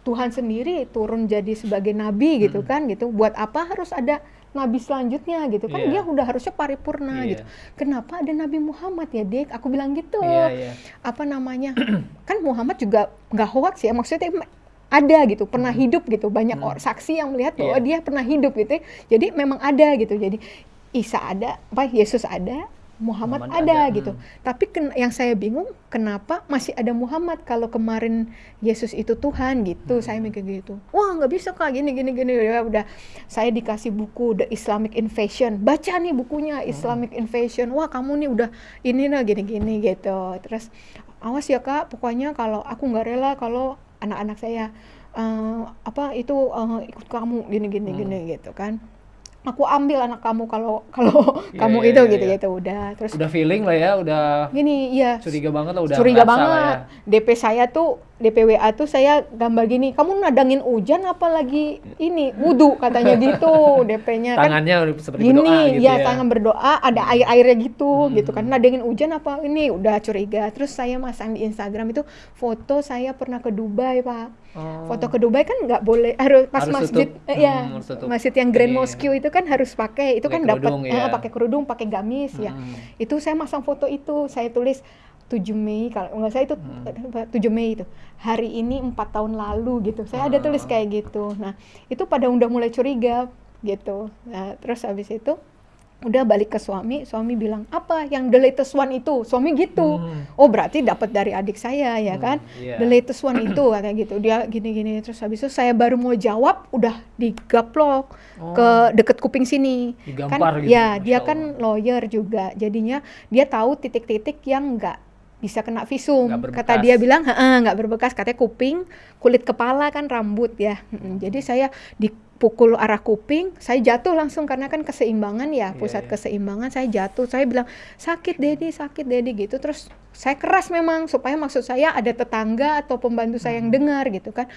Tuhan sendiri turun jadi sebagai nabi gitu Mm. kan gitu buat apa harus ada nabi selanjutnya gitu kan Iya. dia udah harusnya paripurna Iya. gitu kenapa ada nabi Muhammad ya dek aku bilang gitu Iya, iya. apa namanya kan Muhammad juga nggak hoax ya maksudnya ada gitu pernah hidup gitu banyak Hmm. orang saksi yang melihat bahwa Iya. dia pernah hidup gitu ya. jadi memang ada gitu jadi Isa ada apa Yesus ada Muhammad, Muhammad ada, ada, gitu. hmm. tapi ken- yang saya bingung kenapa masih ada Muhammad kalau kemarin Yesus itu Tuhan gitu. Hmm. saya mikir gitu. Wah nggak bisa kak. Gini gini gini. Ya udah saya dikasih buku The Islamic Invasion. Baca nih bukunya Hmm. Islamic Invasion. Wah kamu nih udah ini nah gini gini gitu. Terus awas ya kak. Pokoknya kalau aku nggak rela kalau anak-anak saya eh, apa itu eh, ikut kamu gini gini Hmm. gini gitu kan aku ambil anak kamu kalau kalau Iya, kamu iya, itu iya, gitu iya. gitu udah terus Udah feeling lah ya, udah gini iya curiga banget lah, udah curiga banget ya. DP saya tuh DPWA tuh saya gambar gini kamu nadangin hujan apa lagi ini wudhu katanya gitu DP-nya kan Tangannya seperti gini berdoa gitu ya ya. tangan berdoa ada air airnya gitu Hmm. gitu kan nadangin hujan apa ini udah curiga terus saya masang di Instagram itu foto saya pernah ke Dubai pak Oh. foto ke Dubai kan nggak boleh harus pas Harus masjid tutup. eh, ya Hmm, masjid yang Grand Ini. Mosque itu kan harus pakai itu Pakai kan dapat kerudung, eh, ya. pakai kerudung pakai gamis ya Hmm. itu saya masang foto itu saya tulis 7 Mei kalau nggak saya itu Hmm. 7 Mei itu. Hari ini empat tahun lalu gitu. Saya ada tulis Ah. kayak gitu. Nah itu pada udah mulai curiga gitu. Nah terus habis itu udah balik ke suami. Suami bilang apa yang the latest one itu? Suami gitu. Hmm. oh berarti dapat dari adik saya ya Hmm, kan? iya. the latest one itu katanya gitu. Dia gini gini terus habis itu saya baru mau jawab udah digaplok Oh. ke deket kuping sini. Digampar kan gitu, ya Masya dia Allah. kan lawyer juga. Jadinya dia tahu titik-titik yang nggak bisa kena visum. Kata dia bilang "Heeh, nggak berbekas. Katanya kuping kulit kepala kan rambut ya. Mm-mm. jadi saya dipukul arah kuping saya jatuh langsung karena kan keseimbangan ya Iya, pusat iya. keseimbangan saya jatuh. Saya bilang sakit dedi sakit dedi gitu. Terus saya keras memang supaya maksud saya ada tetangga atau pembantu saya Hmm. yang dengar gitu kan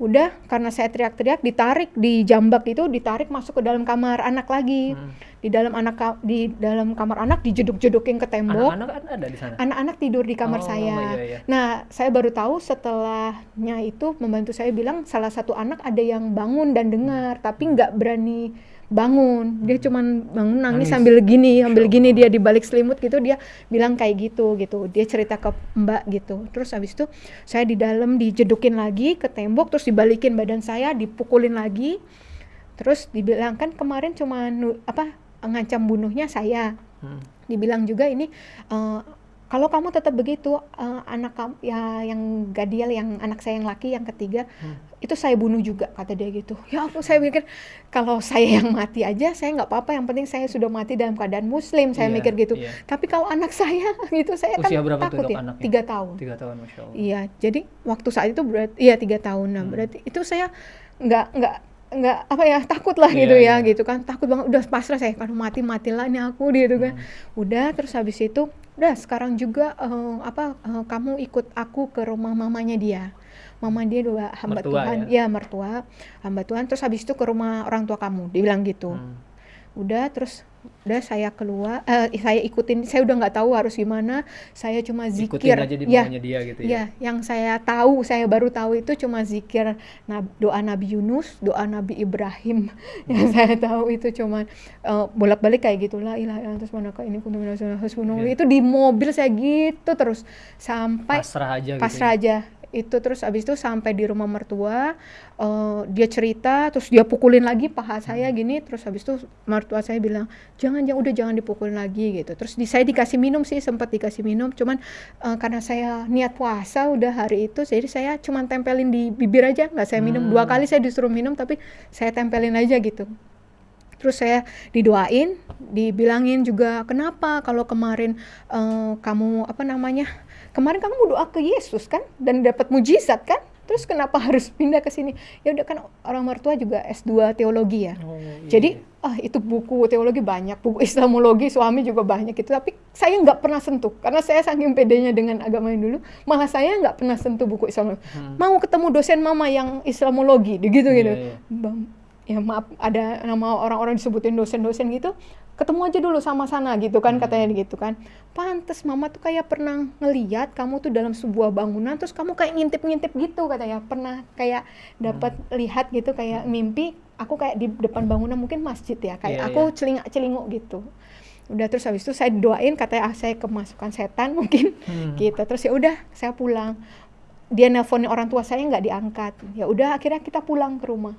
udah karena saya teriak-teriak ditarik di jambak itu ditarik masuk ke dalam kamar anak lagi Hmm. di dalam anak di dalam kamar anak dijeduk-jedukin ke tembok Anak-anak kan ada di sana. anak-anak tidur di kamar Oh, saya. iya, iya. Nah, saya baru tahu setelahnya itu membantu saya bilang salah satu anak ada yang bangun dan dengar, tapi nggak berani bangun. Dia cuman bangun nangis, Nangis. sambil gini, sambil gini dia di balik selimut gitu dia bilang kayak gitu gitu. Dia cerita ke Mbak gitu. Terus habis itu saya di dalam dijedukin lagi ke tembok terus dibalikin badan saya, dipukulin lagi. Terus dibilang kan kemarin cuma apa ngancam bunuhnya saya Hmm. dibilang juga ini eh, kalau kamu tetap begitu eh, anak kamu ya yang Gadiel yang anak saya yang laki yang ketiga Hmm. itu saya bunuh juga kata dia gitu ya aku saya mikir kalau saya yang mati aja saya nggak apa-apa yang penting saya sudah mati dalam keadaan muslim saya Iya, mikir gitu iya. tapi kalau anak saya gitu saya Usia kan berapa takut ya anaknya? tiga tahun Tiga tahun, masya Allah. Iya, jadi waktu saat itu berarti iya tiga tahun. Nah, Hmm. berarti itu saya nggak nggak nggak apa ya takut lah Iya, gitu ya iya. gitu kan takut banget udah pasrah saya kalau mati matilah ini aku gitu kan Hmm. udah terus habis itu udah sekarang juga eh, apa eh, kamu ikut aku ke rumah mamanya dia. Mama dia dua hamba Mertua Tuhan. ya? Mertua hamba Tuhan. Terus habis itu ke rumah orang tua kamu dia bilang gitu. Hmm. Udah terus udah saya keluar eh, saya ikutin saya udah nggak tahu harus gimana saya cuma Ikutin zikir aja di ya dia gitu ya. Ya, yang saya tahu, saya baru tahu itu cuma zikir nab- doa Nabi Yunus, doa Nabi Ibrahim. Yang saya tahu itu cuma eh, bolak-balik kayak gitu lah ilaha illallah terus manakah ini kuntu minas sholihin, hasbunallah. Iya. Itu di mobil saya gitu terus sampai Pasrah aja gitu. pasrah ya. aja. Itu terus abis itu sampai di rumah mertua, eh, dia cerita, terus dia pukulin lagi paha saya Hmm. gini, terus habis itu mertua saya bilang jangan jangan udah jangan dipukulin lagi gitu. Terus di, saya dikasih minum sih sempat dikasih minum, cuman eh, karena saya niat puasa udah hari itu, jadi saya cuman tempelin di bibir aja, nggak saya minum dua Hmm. kali saya disuruh minum tapi saya tempelin aja gitu. Terus saya didoain, dibilangin juga kenapa kalau kemarin eh, kamu apa namanya kemarin kamu doa ke Yesus kan dan dapat mujizat kan? Terus kenapa harus pindah ke sini? Ya udah kan orang mertua juga S2 teologi ya. Oh, iya, Jadi ah itu buku teologi banyak, buku Islamologi suami juga banyak gitu. Tapi saya nggak pernah sentuh karena saya saking pedenya dengan agama yang dulu, malah saya nggak pernah sentuh buku Islamologi. Hmm. Mau ketemu dosen mama yang Islamologi, gitu gitu. Iya. Bang, ya maaf ada nama orang-orang disebutin dosen-dosen gitu ketemu aja dulu sama sana gitu kan Hmm. katanya gitu kan pantes mama tuh kayak pernah ngeliat kamu tuh dalam sebuah bangunan terus kamu kayak ngintip-ngintip gitu katanya pernah kayak dapat Hmm. lihat gitu kayak mimpi aku kayak di depan bangunan mungkin masjid ya kayak Iya, aku iya. celingak-celinguk gitu udah terus habis itu saya doain katanya ah, saya kemasukan setan mungkin Hmm. gitu terus ya udah saya pulang dia nelponin orang tua saya nggak diangkat ya udah akhirnya kita pulang ke rumah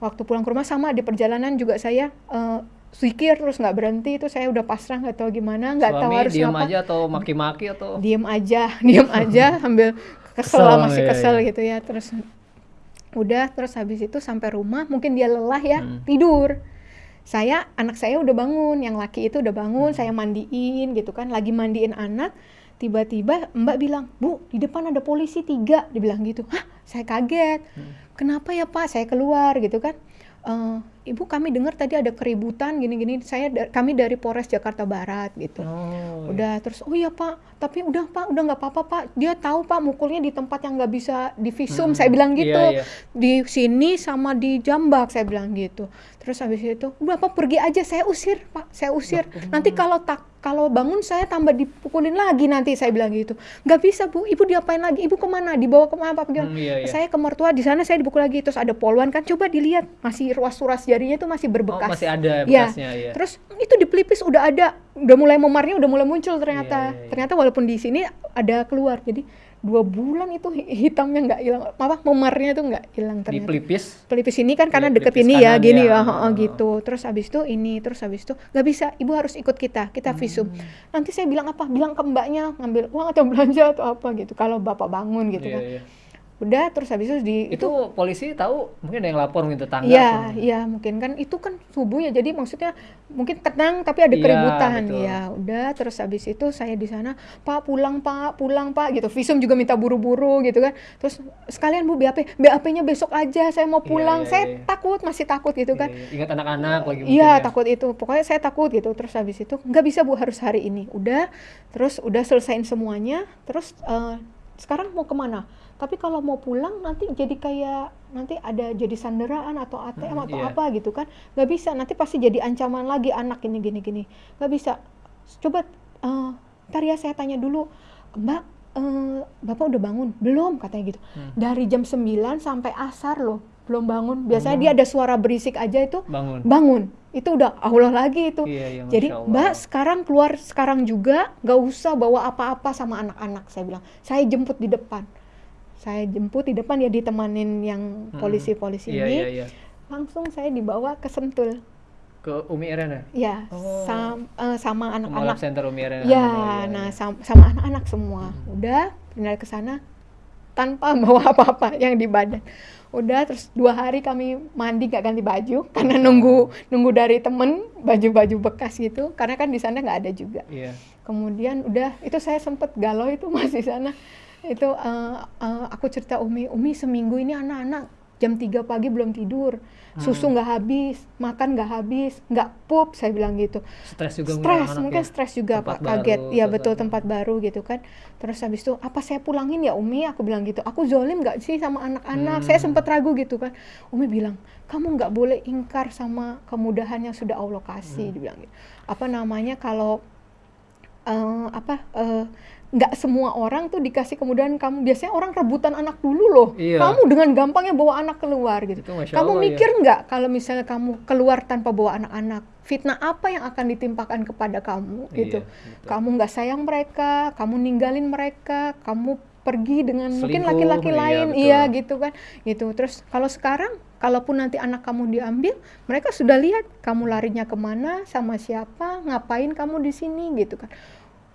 waktu pulang ke rumah sama di perjalanan juga saya eh, zikir terus nggak berhenti itu saya udah pasrah nggak tahu gimana nggak tahu harus diem apa aja atau maki-maki atau diem aja diem aja sambil kesel, Kesel, lah, masih iya, kesel iya. gitu ya terus udah terus habis itu sampai rumah mungkin dia lelah ya Hmm. tidur saya anak saya udah bangun yang laki itu udah bangun Hmm. saya mandiin gitu kan lagi mandiin anak tiba-tiba mbak bilang bu di depan ada polisi tiga dibilang gitu hah saya kaget Hmm. kenapa ya pak saya keluar gitu kan "Eh, ibu kami dengar tadi ada keributan gini-gini. Saya da- kami dari Polres Jakarta Barat gitu. Oh, iya. udah terus oh iya pak. Tapi udah pak. Udah nggak apa-apa pak. Dia tahu pak mukulnya di tempat yang nggak bisa divisum. Hmm, saya bilang gitu. iya, iya. di sini sama di Jambak saya bilang gitu terus habis itu udah pak pergi aja saya usir pak saya usir. Nanti kalau tak kalau bangun saya tambah dipukulin lagi nanti saya bilang gitu. Nggak bisa bu. Ibu diapain lagi? Ibu ke mana? Dibawa ke mana? Apa gimana Hmm, iya, iya. saya ke mertua di sana saya dipukul lagi. Terus ada poluan kan coba dilihat masih ruas-ruas jarinya itu masih Oh, berbekas masih ada Ya, bekasnya ya. Terus itu di pelipis udah ada, udah mulai memarnya udah mulai muncul ternyata. Iya, iya, iya. Ternyata walaupun di sini ada keluar. Jadi dua bulan itu hi- hitamnya nggak hilang, apa memarnya tuh nggak hilang di ternyata. pelipis pelipis ini kan karena Iya, deket pelipis ini ya, gini ya. ya, Heeh. gitu. Terus habis itu ini, terus habis itu nggak bisa, ibu harus ikut kita, kita visum. Hmm. Nanti saya bilang apa? Bilang ke mbaknya ngambil uang atau belanja atau apa gitu. Kalau bapak bangun gitu Iya, kan. iya. Udah, terus habis itu di itu polisi tahu mungkin ada yang lapor mungkin tetangga Iya, atau- iya mungkin kan itu kan subuh ya. Jadi maksudnya mungkin tenang tapi ada Iya, keributan. betul. Ya, udah terus habis itu saya di sana, "Pak, pulang, Pak, pulang, Pak." gitu. Visum juga minta buru-buru gitu kan. Terus sekalian Bu BAP, BAP-nya besok aja saya mau Iya, pulang. iya, saya iya. takut, masih takut gitu kan. Iya, iya. ingat anak-anak lagi Iya ya. takut itu, pokoknya saya takut gitu. Terus habis itu nggak bisa bu harus hari ini. Udah, terus udah selesaiin semuanya. Terus eh, sekarang mau ke mana? Tapi kalau mau pulang nanti jadi kayak nanti ada jadi sanderaan atau ATM Hmm, atau iya. apa gitu kan? Nggak bisa. Nanti pasti jadi ancaman lagi anak ini gini gini. Nggak bisa. Coba eh ntar ya saya tanya dulu, Mbak. eh, Bapak udah bangun? Belum katanya gitu. Hmm. Dari jam 9 sampai asar loh, belum bangun. Biasanya Hmm. dia ada suara berisik aja itu bangun bangun itu udah Allah lagi itu Iya, iya, jadi Allah. mbak sekarang keluar sekarang juga nggak usah bawa apa-apa sama anak-anak saya bilang saya jemput di depan saya jemput di depan ya ditemanin yang Hmm. polisi-polisi iya, ini. iya, iya. langsung saya dibawa ke Sentul. Ke Umi Erena ya Oh. sam- eh, sama anak-anak. Center Umi Erena ya Oh, nah sam- sama anak-anak semua. Hmm. udah pindah ke sana tanpa bawa apa-apa yang di badan. Udah terus dua hari kami mandi gak ganti baju karena nunggu nunggu dari temen baju-baju bekas gitu karena kan di sana nggak ada juga. Iya. Kemudian udah itu saya sempet galau itu masih sana itu eh, eh, aku cerita Umi Umi seminggu ini anak-anak jam 3 pagi belum tidur, susu Hmm. nggak habis, makan nggak habis, nggak pup, saya bilang gitu. Stres juga Stres, anak mungkin ya. stres juga Tempat Pak, kaget. baru, Ya betul tempat baru gitu kan. Terus habis itu, apa saya pulangin ya Umi? Aku bilang gitu. Aku zolim nggak sih sama anak-anak? Saya Hmm. sempat ragu gitu kan. Umi bilang, kamu nggak boleh ingkar sama kemudahan yang sudah Allah kasih. Hmm. Dibilang gitu. Apa namanya kalau eh, apa eh, nggak semua orang tuh dikasih kemudahan kamu biasanya orang rebutan anak dulu loh Iya. kamu dengan gampangnya bawa anak keluar gitu Itu kamu Allah, ya. mikir nggak kalau misalnya kamu keluar tanpa bawa anak-anak fitnah apa yang akan ditimpakan kepada kamu gitu Iya, betul. kamu nggak sayang mereka kamu ninggalin mereka kamu pergi dengan mungkin Selingkuh, laki-laki iya, lain betul. iya gitu kan gitu terus kalau sekarang kalaupun nanti anak kamu diambil mereka sudah lihat kamu larinya ke mana sama siapa ngapain kamu di sini gitu kan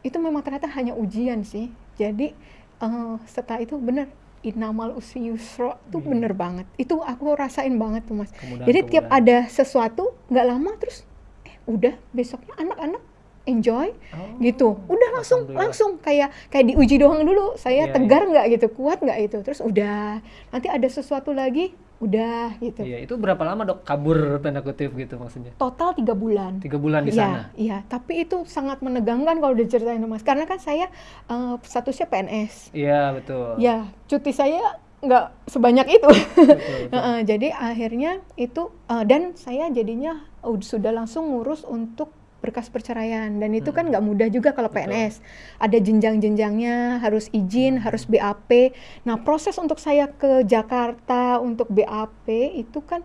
itu memang ternyata hanya ujian sih. Jadi eh, setelah itu bener inamal usi yusro itu Iya. bener banget. Itu aku rasain banget tuh mas. Kemudahan- jadi tiap kemudahan. ada sesuatu nggak lama terus eh udah besoknya anak-anak enjoy Oh, gitu. Udah langsung langsung kayak kayak diuji doang dulu saya Iya, tegar nggak gitu? Kuat nggak itu? Terus udah nanti ada sesuatu lagi udah gitu Iya, itu berapa lama dok kabur tanda kutip gitu maksudnya? total tiga bulan Tiga bulan di Iya, sana. iya tapi itu sangat menegangkan kalau diceritain mas karena kan saya eh, statusnya PNS Iya betul. ya cuti saya nggak sebanyak itu Betul, betul. Heeh, jadi akhirnya itu eh, dan saya jadinya uh, sudah langsung ngurus untuk berkas perceraian dan itu kan Hmm. nggak mudah juga kalau Betul. PNS ada jenjang-jenjangnya harus izin Hmm. harus BAP nah proses untuk saya ke Jakarta untuk BAP itu kan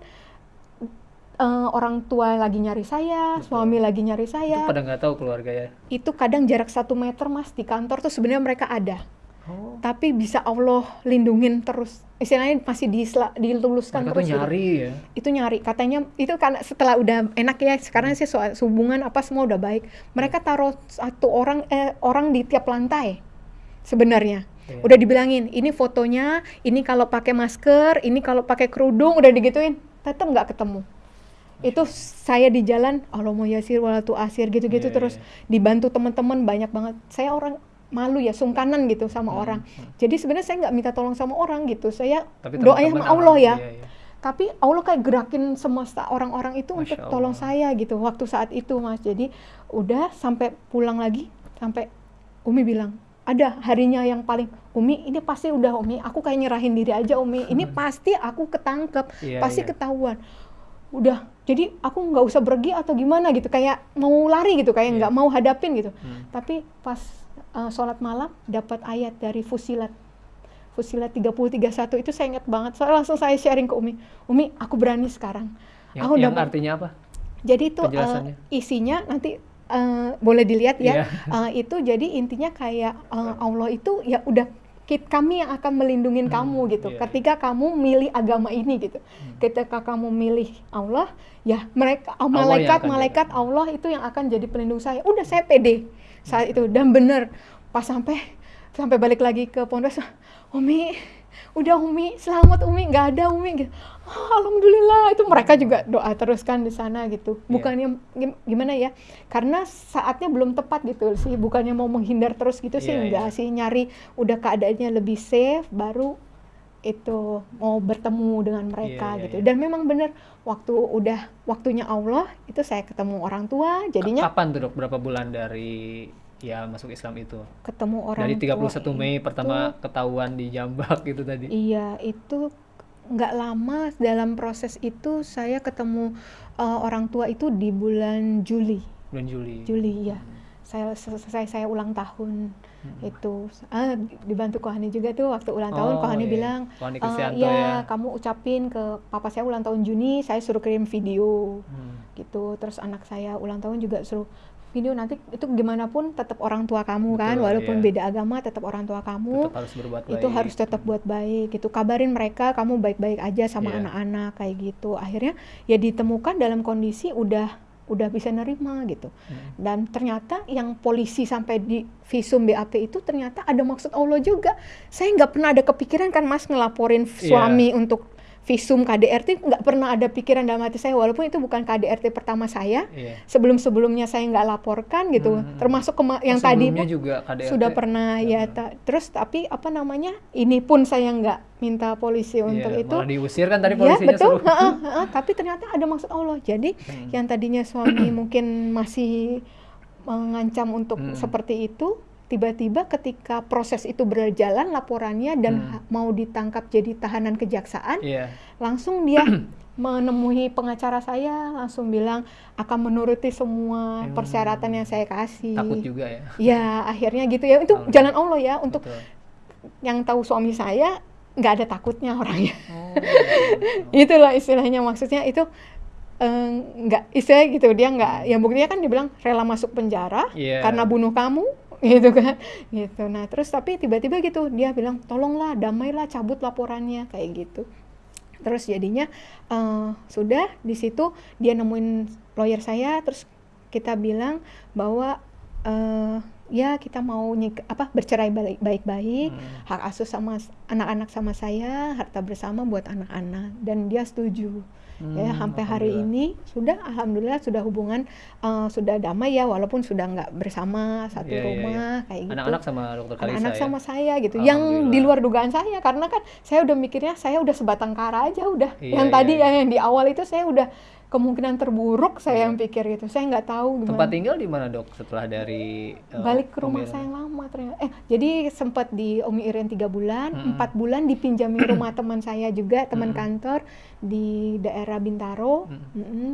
eh, orang tua lagi nyari saya Betul. suami lagi nyari Itu saya pada nggak tahu keluarga ya. itu kadang jarak satu meter mas di kantor tuh sebenarnya mereka ada Oh. tapi bisa Allah lindungin terus. Istilahnya masih disela- diluluskan Mereka terus gitu. nyari ya. itu nyari. Katanya itu karena setelah udah enak ya sekarang sih soal hubungan apa semua udah baik. Mereka taruh satu orang eh, orang di tiap lantai sebenarnya. Iya. udah dibilangin ini fotonya ini kalau pakai masker ini kalau pakai kerudung udah digituin. Tetap nggak ketemu. Itu saya di jalan Allah mau yasir walatu asir gitu-gitu Iya, terus iya. dibantu teman-teman banyak banget. Saya orang malu ya sungkanan gitu sama Hmm, orang hmm. jadi sebenarnya saya nggak minta tolong sama orang gitu saya Tapi teman-teman sama Allah ya alhamdulillah, iya. tapi Allah kayak gerakin semesta orang-orang itu Masya untuk tolong Allah. saya gitu waktu saat itu mas jadi udah sampai pulang lagi sampai Umi bilang ada harinya yang paling Umi ini pasti udah Umi aku kayak nyerahin diri aja Umi ini pasti aku ketangkep Iya, pasti iya. ketahuan udah jadi aku nggak usah pergi atau gimana gitu kayak mau lari gitu kayak Iya. nggak mau hadapin gitu Hmm. tapi pas uh, sholat malam dapat ayat dari Fusilat. Fusilat 3031 itu saya ingat banget. Saya langsung saya sharing ke Umi. Umi aku berani sekarang. Yang, aku yang dapat artinya apa? jadi itu uh, isinya nanti uh, boleh dilihat ya. Iya. Uh, itu jadi intinya kayak uh, Allah itu ya udah kit kami yang akan melindungi Hmm, kamu gitu. iya. ketika kamu milih agama ini gitu. Ketika kamu milih Allah ya mereka Allah yang malaikat akan malaikat Allah itu yang akan jadi pelindung saya. Udah saya pede saat itu. Dan bener pas sampai sampai balik lagi ke pondok Umi udah Umi selamat Umi nggak ada Umi gitu. "Ah, Alhamdulillah. Itu mereka juga doa terus kan di sana gitu. Iya. bukannya gim- gimana ya karena saatnya belum tepat gitu sih. Bukannya mau menghindar terus gitu sih. Iya, enggak iya. sih nyari udah keadaannya lebih safe baru itu mau bertemu dengan mereka Iya, iya, gitu iya. dan memang bener waktu udah waktunya Allah itu saya ketemu orang tua jadinya Kapan tuh dok? Berapa bulan dari ya masuk Islam itu? ketemu orang dari 31 tua Mei itu- pertama ketahuan di Jambak gitu tadi. Iya, itu nggak lama dalam proses itu saya ketemu uh, orang tua itu di bulan Juli. Bulan Juli. Juli ya. Saya selesai saya ulang tahun Hmm. itu ah, dibantu Kohani juga tuh waktu ulang tahun Oh, Kohani iya. bilang Kohani "Eh, Kristianto ya ya. kamu ucapin ke papa saya ulang tahun Juni saya suruh kirim video Hmm. gitu terus anak saya ulang tahun juga suruh video nanti itu gimana pun tetap orang tua kamu kan Betul, walaupun iya. beda agama tetap orang tua kamu Tetap harus berbuat baik. itu harus tetap buat baik gitu kabarin mereka kamu baik-baik aja sama Iya. anak-anak kayak gitu akhirnya ya ditemukan dalam kondisi udah udah bisa nerima gitu Hmm. dan ternyata yang polisi sampai di visum BAP itu ternyata ada maksud Allah juga saya nggak pernah ada kepikiran kan mas ngelaporin Iya. suami untuk visum KDRT nggak pernah ada pikiran dalam hati saya walaupun itu bukan KDRT pertama saya Iya. sebelum sebelumnya saya nggak laporkan gitu Hmm. termasuk kema- yang Oh, tadi sebelumnya pun juga KDRT. sudah pernah ya ta- terus tapi apa namanya ini pun saya nggak minta polisi untuk Iya, itu malah diusir kan tadi ya polisinya betul heeh, heeh, tapi ternyata ada maksud Allah jadi Hmm. yang tadinya suami mungkin masih mengancam untuk Hmm. seperti itu tiba-tiba ketika proses itu berjalan laporannya dan Hmm. mau ditangkap jadi tahanan kejaksaan Iya. langsung dia menemui pengacara saya langsung bilang akan menuruti semua Hmm. persyaratan yang saya kasih Takut juga ya. ya akhirnya gitu ya itu Alhamdulillah. jalan Allah ya untuk Betul. yang tahu suami saya nggak ada takutnya orangnya Oh, itulah istilahnya maksudnya itu eh, nggak istilah gitu dia nggak ya buktinya kan dibilang rela masuk penjara Iya. karena bunuh kamu gitu kan. Gitu. Nah terus tapi tiba-tiba gitu dia bilang tolonglah damailah cabut laporannya. Kayak gitu. Terus jadinya eh, sudah di situ dia nemuin lawyer saya terus kita bilang bahwa eh, ya kita mau nyik- apa bercerai baik-baik Hmm. hak asuh sama anak-anak sama saya harta bersama buat anak-anak dan dia setuju ya Hmm, sampai hari ini sudah alhamdulillah sudah hubungan eh, sudah damai ya walaupun sudah nggak bersama satu Iya, iya, iya. rumah kayak gitu Anak-anak sama dokter Kalisa anak-anak ya? sama saya gitu yang di luar dugaan saya karena kan saya udah mikirnya saya udah sebatang kara aja udah Iya, yang iya, tadi iya. ya yang di awal itu saya udah kemungkinan terburuk saya Iya. yang pikir gitu saya nggak tahu gimana Tempat tinggal di mana dok setelah dari eh, balik ke rumah saya yang lama ternyata eh jadi sempat di Umi Iren tiga bulan empat bulan dipinjami rumah teman saya juga teman Mm-mm. kantor di daerah Bintaro Mm. Mm-mm.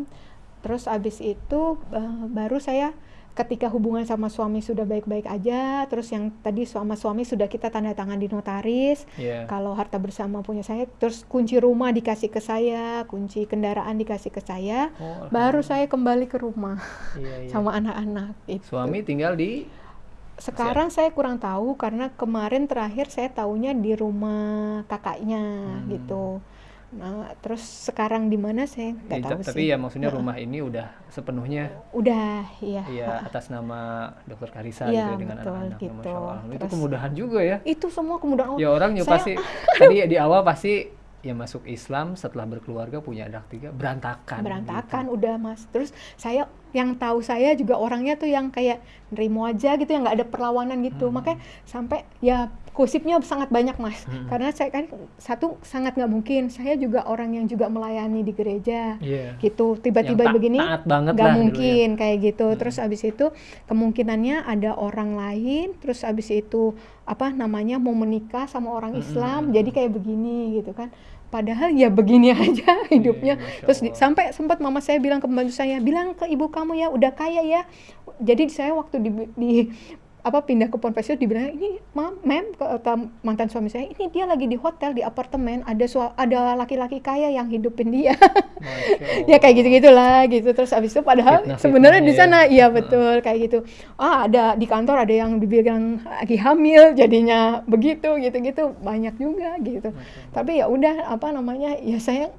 terus abis itu eh, baru saya ketika hubungan sama suami sudah baik-baik aja terus yang tadi sama suami sudah kita tanda tangan di notaris Iya. kalau harta bersama punya saya terus kunci rumah dikasih ke saya kunci kendaraan dikasih ke saya Oh, baru saya kembali ke rumah Iya, iya. sama anak-anak itu Suami tinggal di sekarang saya kurang tahu karena kemarin terakhir saya tahunya di rumah kakaknya Hmm. gitu. Nah, terus sekarang di mana saya nggak Ya, tahu tapi sih. ya maksudnya Heeh. rumah ini udah sepenuhnya Udah, iya. ya heeh. atas nama dokter Karisa Iya, gitu ya, dengan betul, anak-anaknya gitu. Masya Allah. Itu kemudahan juga ya. Itu semua kemudian Ya orang ya saya- pasti tadi di awal pasti ya masuk Islam setelah berkeluarga punya anak tiga berantakan. berantakan gitu. udah mas. Terus saya yang tahu saya juga orangnya tuh yang kayak nerimo aja gitu yang nggak ada perlawanan gitu. Hmm. Makanya sampai ya gosipnya sangat banyak mas. Hmm. Karena saya kan satu sangat nggak mungkin. Saya juga orang yang juga melayani di gereja. Iya. gitu tiba-tiba begini nggak ya. mungkin kayak gitu Hmm. terus abis itu kemungkinannya ada orang lain terus abis itu apa namanya mau menikah sama orang Islam hmm, jadi kayak begini gitu kan padahal ya begini aja hidupnya Masya terus di- sampai sempat mama saya bilang ke pembantu saya bilang ke ibu kamu ya udah kaya ya jadi saya waktu di, di apa pindah ke Ponpes itu dibilang ini mam mem kata mantan suami saya ini dia lagi di hotel di apartemen ada sua- ada laki-laki kaya yang hidupin dia ya kayak gitu gitulah gitu terus habis itu padahal sebenarnya di ya. sana iya Heeh. betul kayak gitu ah ada di kantor ada yang dibilang lagi hamil jadinya begitu gitu gitu banyak juga gitu Masya tapi ya udah apa namanya ya saya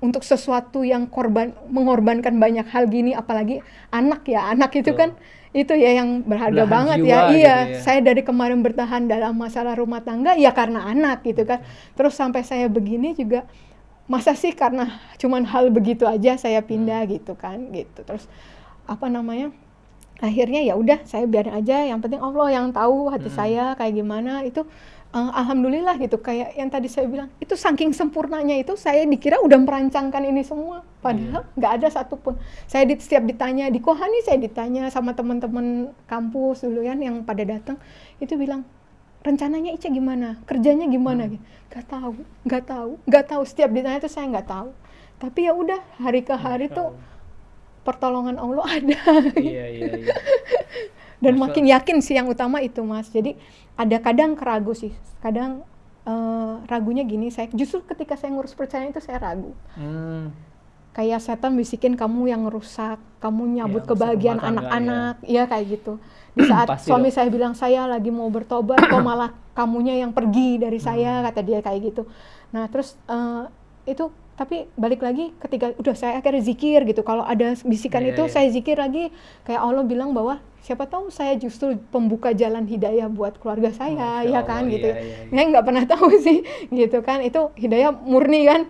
untuk sesuatu yang korban mengorbankan banyak hal gini apalagi anak ya anak itu Betul. kan itu ya yang berharga Belahan banget jiwa ya gitu iya ya. saya dari kemarin bertahan dalam masalah rumah tangga ya karena anak gitu kan. Terus sampai saya begini juga masa sih karena cuman hal begitu aja saya pindah gitu kan gitu. Terus apa namanya akhirnya ya udah saya biarin aja. Yang penting Allah yang tahu hati Hmm. saya kayak gimana. Itu eh, alhamdulillah gitu. Kayak yang tadi saya bilang itu saking sempurnanya itu saya dikira udah merancangkan ini semua. Padahal nggak ada satupun. Saya di, setiap ditanya di Kohani saya ditanya sama teman-teman kampus dulu kan yang pada datang itu bilang rencananya Ica gimana? Kerjanya gimana? Gitu. Nggak tahu nggak tahu nggak tahu. Setiap ditanya itu saya nggak tahu. Tapi ya udah hari ke hari Masya tuh Allah. pertolongan Allah ada. Iya iya iya. dan Masya makin yakin sih yang utama itu mas. Jadi ada kadang keragu sih kadang eh, ragunya gini saya justru ketika saya ngurus percayaan itu saya ragu Hmm. kayak setan bisikin kamu yang rusak kamu nyabut Ya, kebahagiaan anak-anak iya kayak gitu di saat suami saya bilang saya lagi mau bertobat kok malah kamunya yang pergi dari saya Hmm. kata dia kayak gitu nah terus eh, itu tapi balik lagi ketika udah saya akhirnya zikir gitu kalau ada bisikan Iya, itu iya. saya zikir lagi kayak Allah bilang bahwa siapa tahu saya justru pembuka jalan hidayah buat keluarga saya Masya ya Allah, kan gitu iya, ya iya, iya. saya nggak pernah tahu sih gitu kan itu hidayah murni kan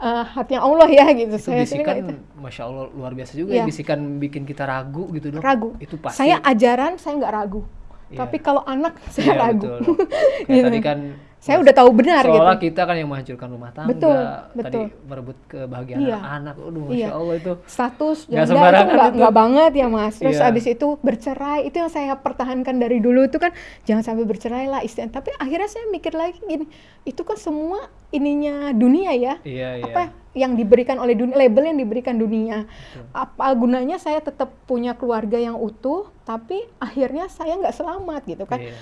eh, hatinya Allah ya gitu Itu saya bisikan, itu masya Allah luar biasa juga Iya. ya. Bisikan bikin kita ragu gitu dok. ragu Itu pasti. saya ajaran saya nggak ragu Iya. Tapi kalau anak saya Iya, ragu betul, Gitu. tadi kan saya udah tahu benar gitu seolah kita kan yang menghancurkan rumah tangga, Betul, tadi betul. merebut kebahagiaan Iya. anak. Aduh, masya Iya. Allah itu. status janda itu nggak nggak banget ya mas terus Iya. abis itu bercerai itu yang saya pertahankan dari dulu itu kan jangan sampai bercerai lah istilah tapi akhirnya saya mikir lagi gini itu kan semua ininya dunia ya Iya, iya. Yang diberikan oleh dunia label yang diberikan dunia apa gunanya saya tetap punya keluarga yang utuh tapi akhirnya saya nggak selamat gitu kan Iya.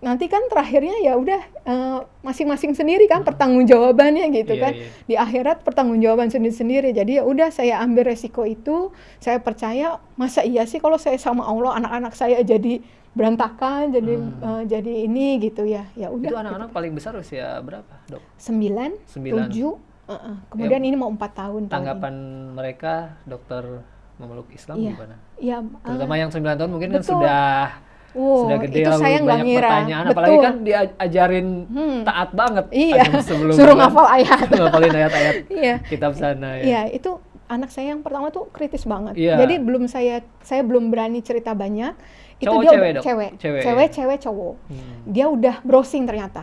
nanti kan terakhirnya ya udah eh, masing-masing sendiri kan pertanggungjawabannya gitu Iya, kan iya. di akhirat pertanggungjawaban sendiri-sendiri jadi ya udah saya ambil resiko itu saya percaya masa iya sih kalau saya sama Allah anak-anak saya jadi berantakan jadi eh, jadi ini gitu ya ya Hmm. Itu udah anak-anak paling besar usia berapa, dok? Sembilan. tujuh kemudian ini mau empat tahun tahun ini. Tanggapan mereka dokter memeluk Islam Iya. gimana? ya Terutama yang 9 tahun mungkin kan betul. sudah Wow, sudah gede itu lalu saya banyak ngira. pertanyaan apalagi Betul. kan diajarin Hmm. taat banget Iya, sebelum suruh kan. ngafal ayat. ngafalin ayat-ayat Iya. kitab sana ya. Iya, itu anak saya yang pertama tuh kritis banget. Iya. Jadi belum saya saya belum berani cerita banyak. Itu Cowok, dia cewek, Dok? cewek, Cewek, cewek, ya? cewek, cowok. Hmm. Dia udah browsing ternyata.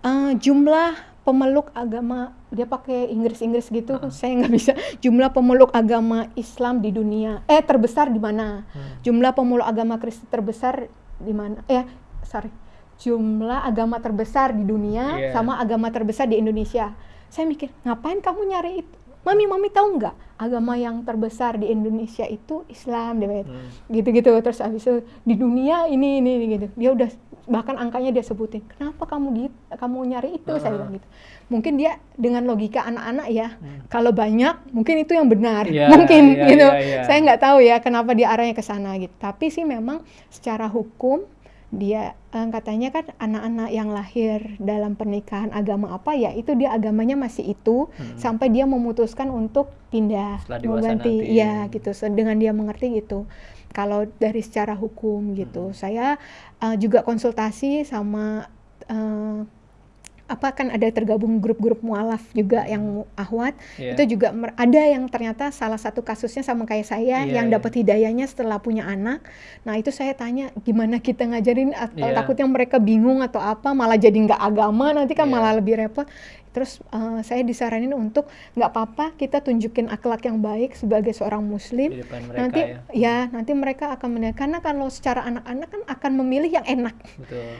Eh, jumlah pemeluk agama dia pakai Inggris-Inggris gitu, saya nggak bisa. Jumlah pemeluk agama Islam di dunia, eh terbesar di mana? Hmm. Jumlah pemeluk agama Kristen terbesar di mana? Eh, sorry. Jumlah agama terbesar di dunia Iya. sama agama terbesar di Indonesia. Saya mikir, ngapain kamu nyari itu? Mami, mami tahu nggak agama yang terbesar di Indonesia itu Islam, dia bilang. Hmm. gitu-gitu. Terus habis itu di dunia ini ini, ini gitu. Dia udah bahkan angkanya dia sebutin. Kenapa kamu gitu? Kamu nyari itu? Saya bilang gitu. Mungkin dia dengan logika anak-anak ya. Kalau banyak, mungkin itu yang benar. Iya, mungkin iya, gitu. iya, iya. Saya nggak tahu ya kenapa dia arahnya ke sana gitu. Tapi sih memang secara hukum dia eh, katanya kan anak-anak yang lahir dalam pernikahan agama apa ya itu dia agamanya masih itu sampai dia memutuskan untuk pindah Setelah mau dewasa ganti nanti. ya gitu dengan dia mengerti gitu kalau dari secara hukum gitu saya eh, juga konsultasi sama eh, apa kan ada tergabung grup-grup mualaf juga yang ahwat Iya. itu juga ada yang ternyata salah satu kasusnya sama kayak saya Iya, yang iya. dapat hidayahnya setelah punya anak nah itu saya tanya gimana kita ngajarin atau Iya. takutnya mereka bingung atau apa malah jadi nggak agama nanti kan Iya. malah lebih repot terus eh, saya disaranin untuk nggak apa-apa kita tunjukin akhlak yang baik sebagai seorang muslim nanti ya. ya nanti mereka akan menilai karena kalau secara anak-anak kan akan memilih yang enak Betul.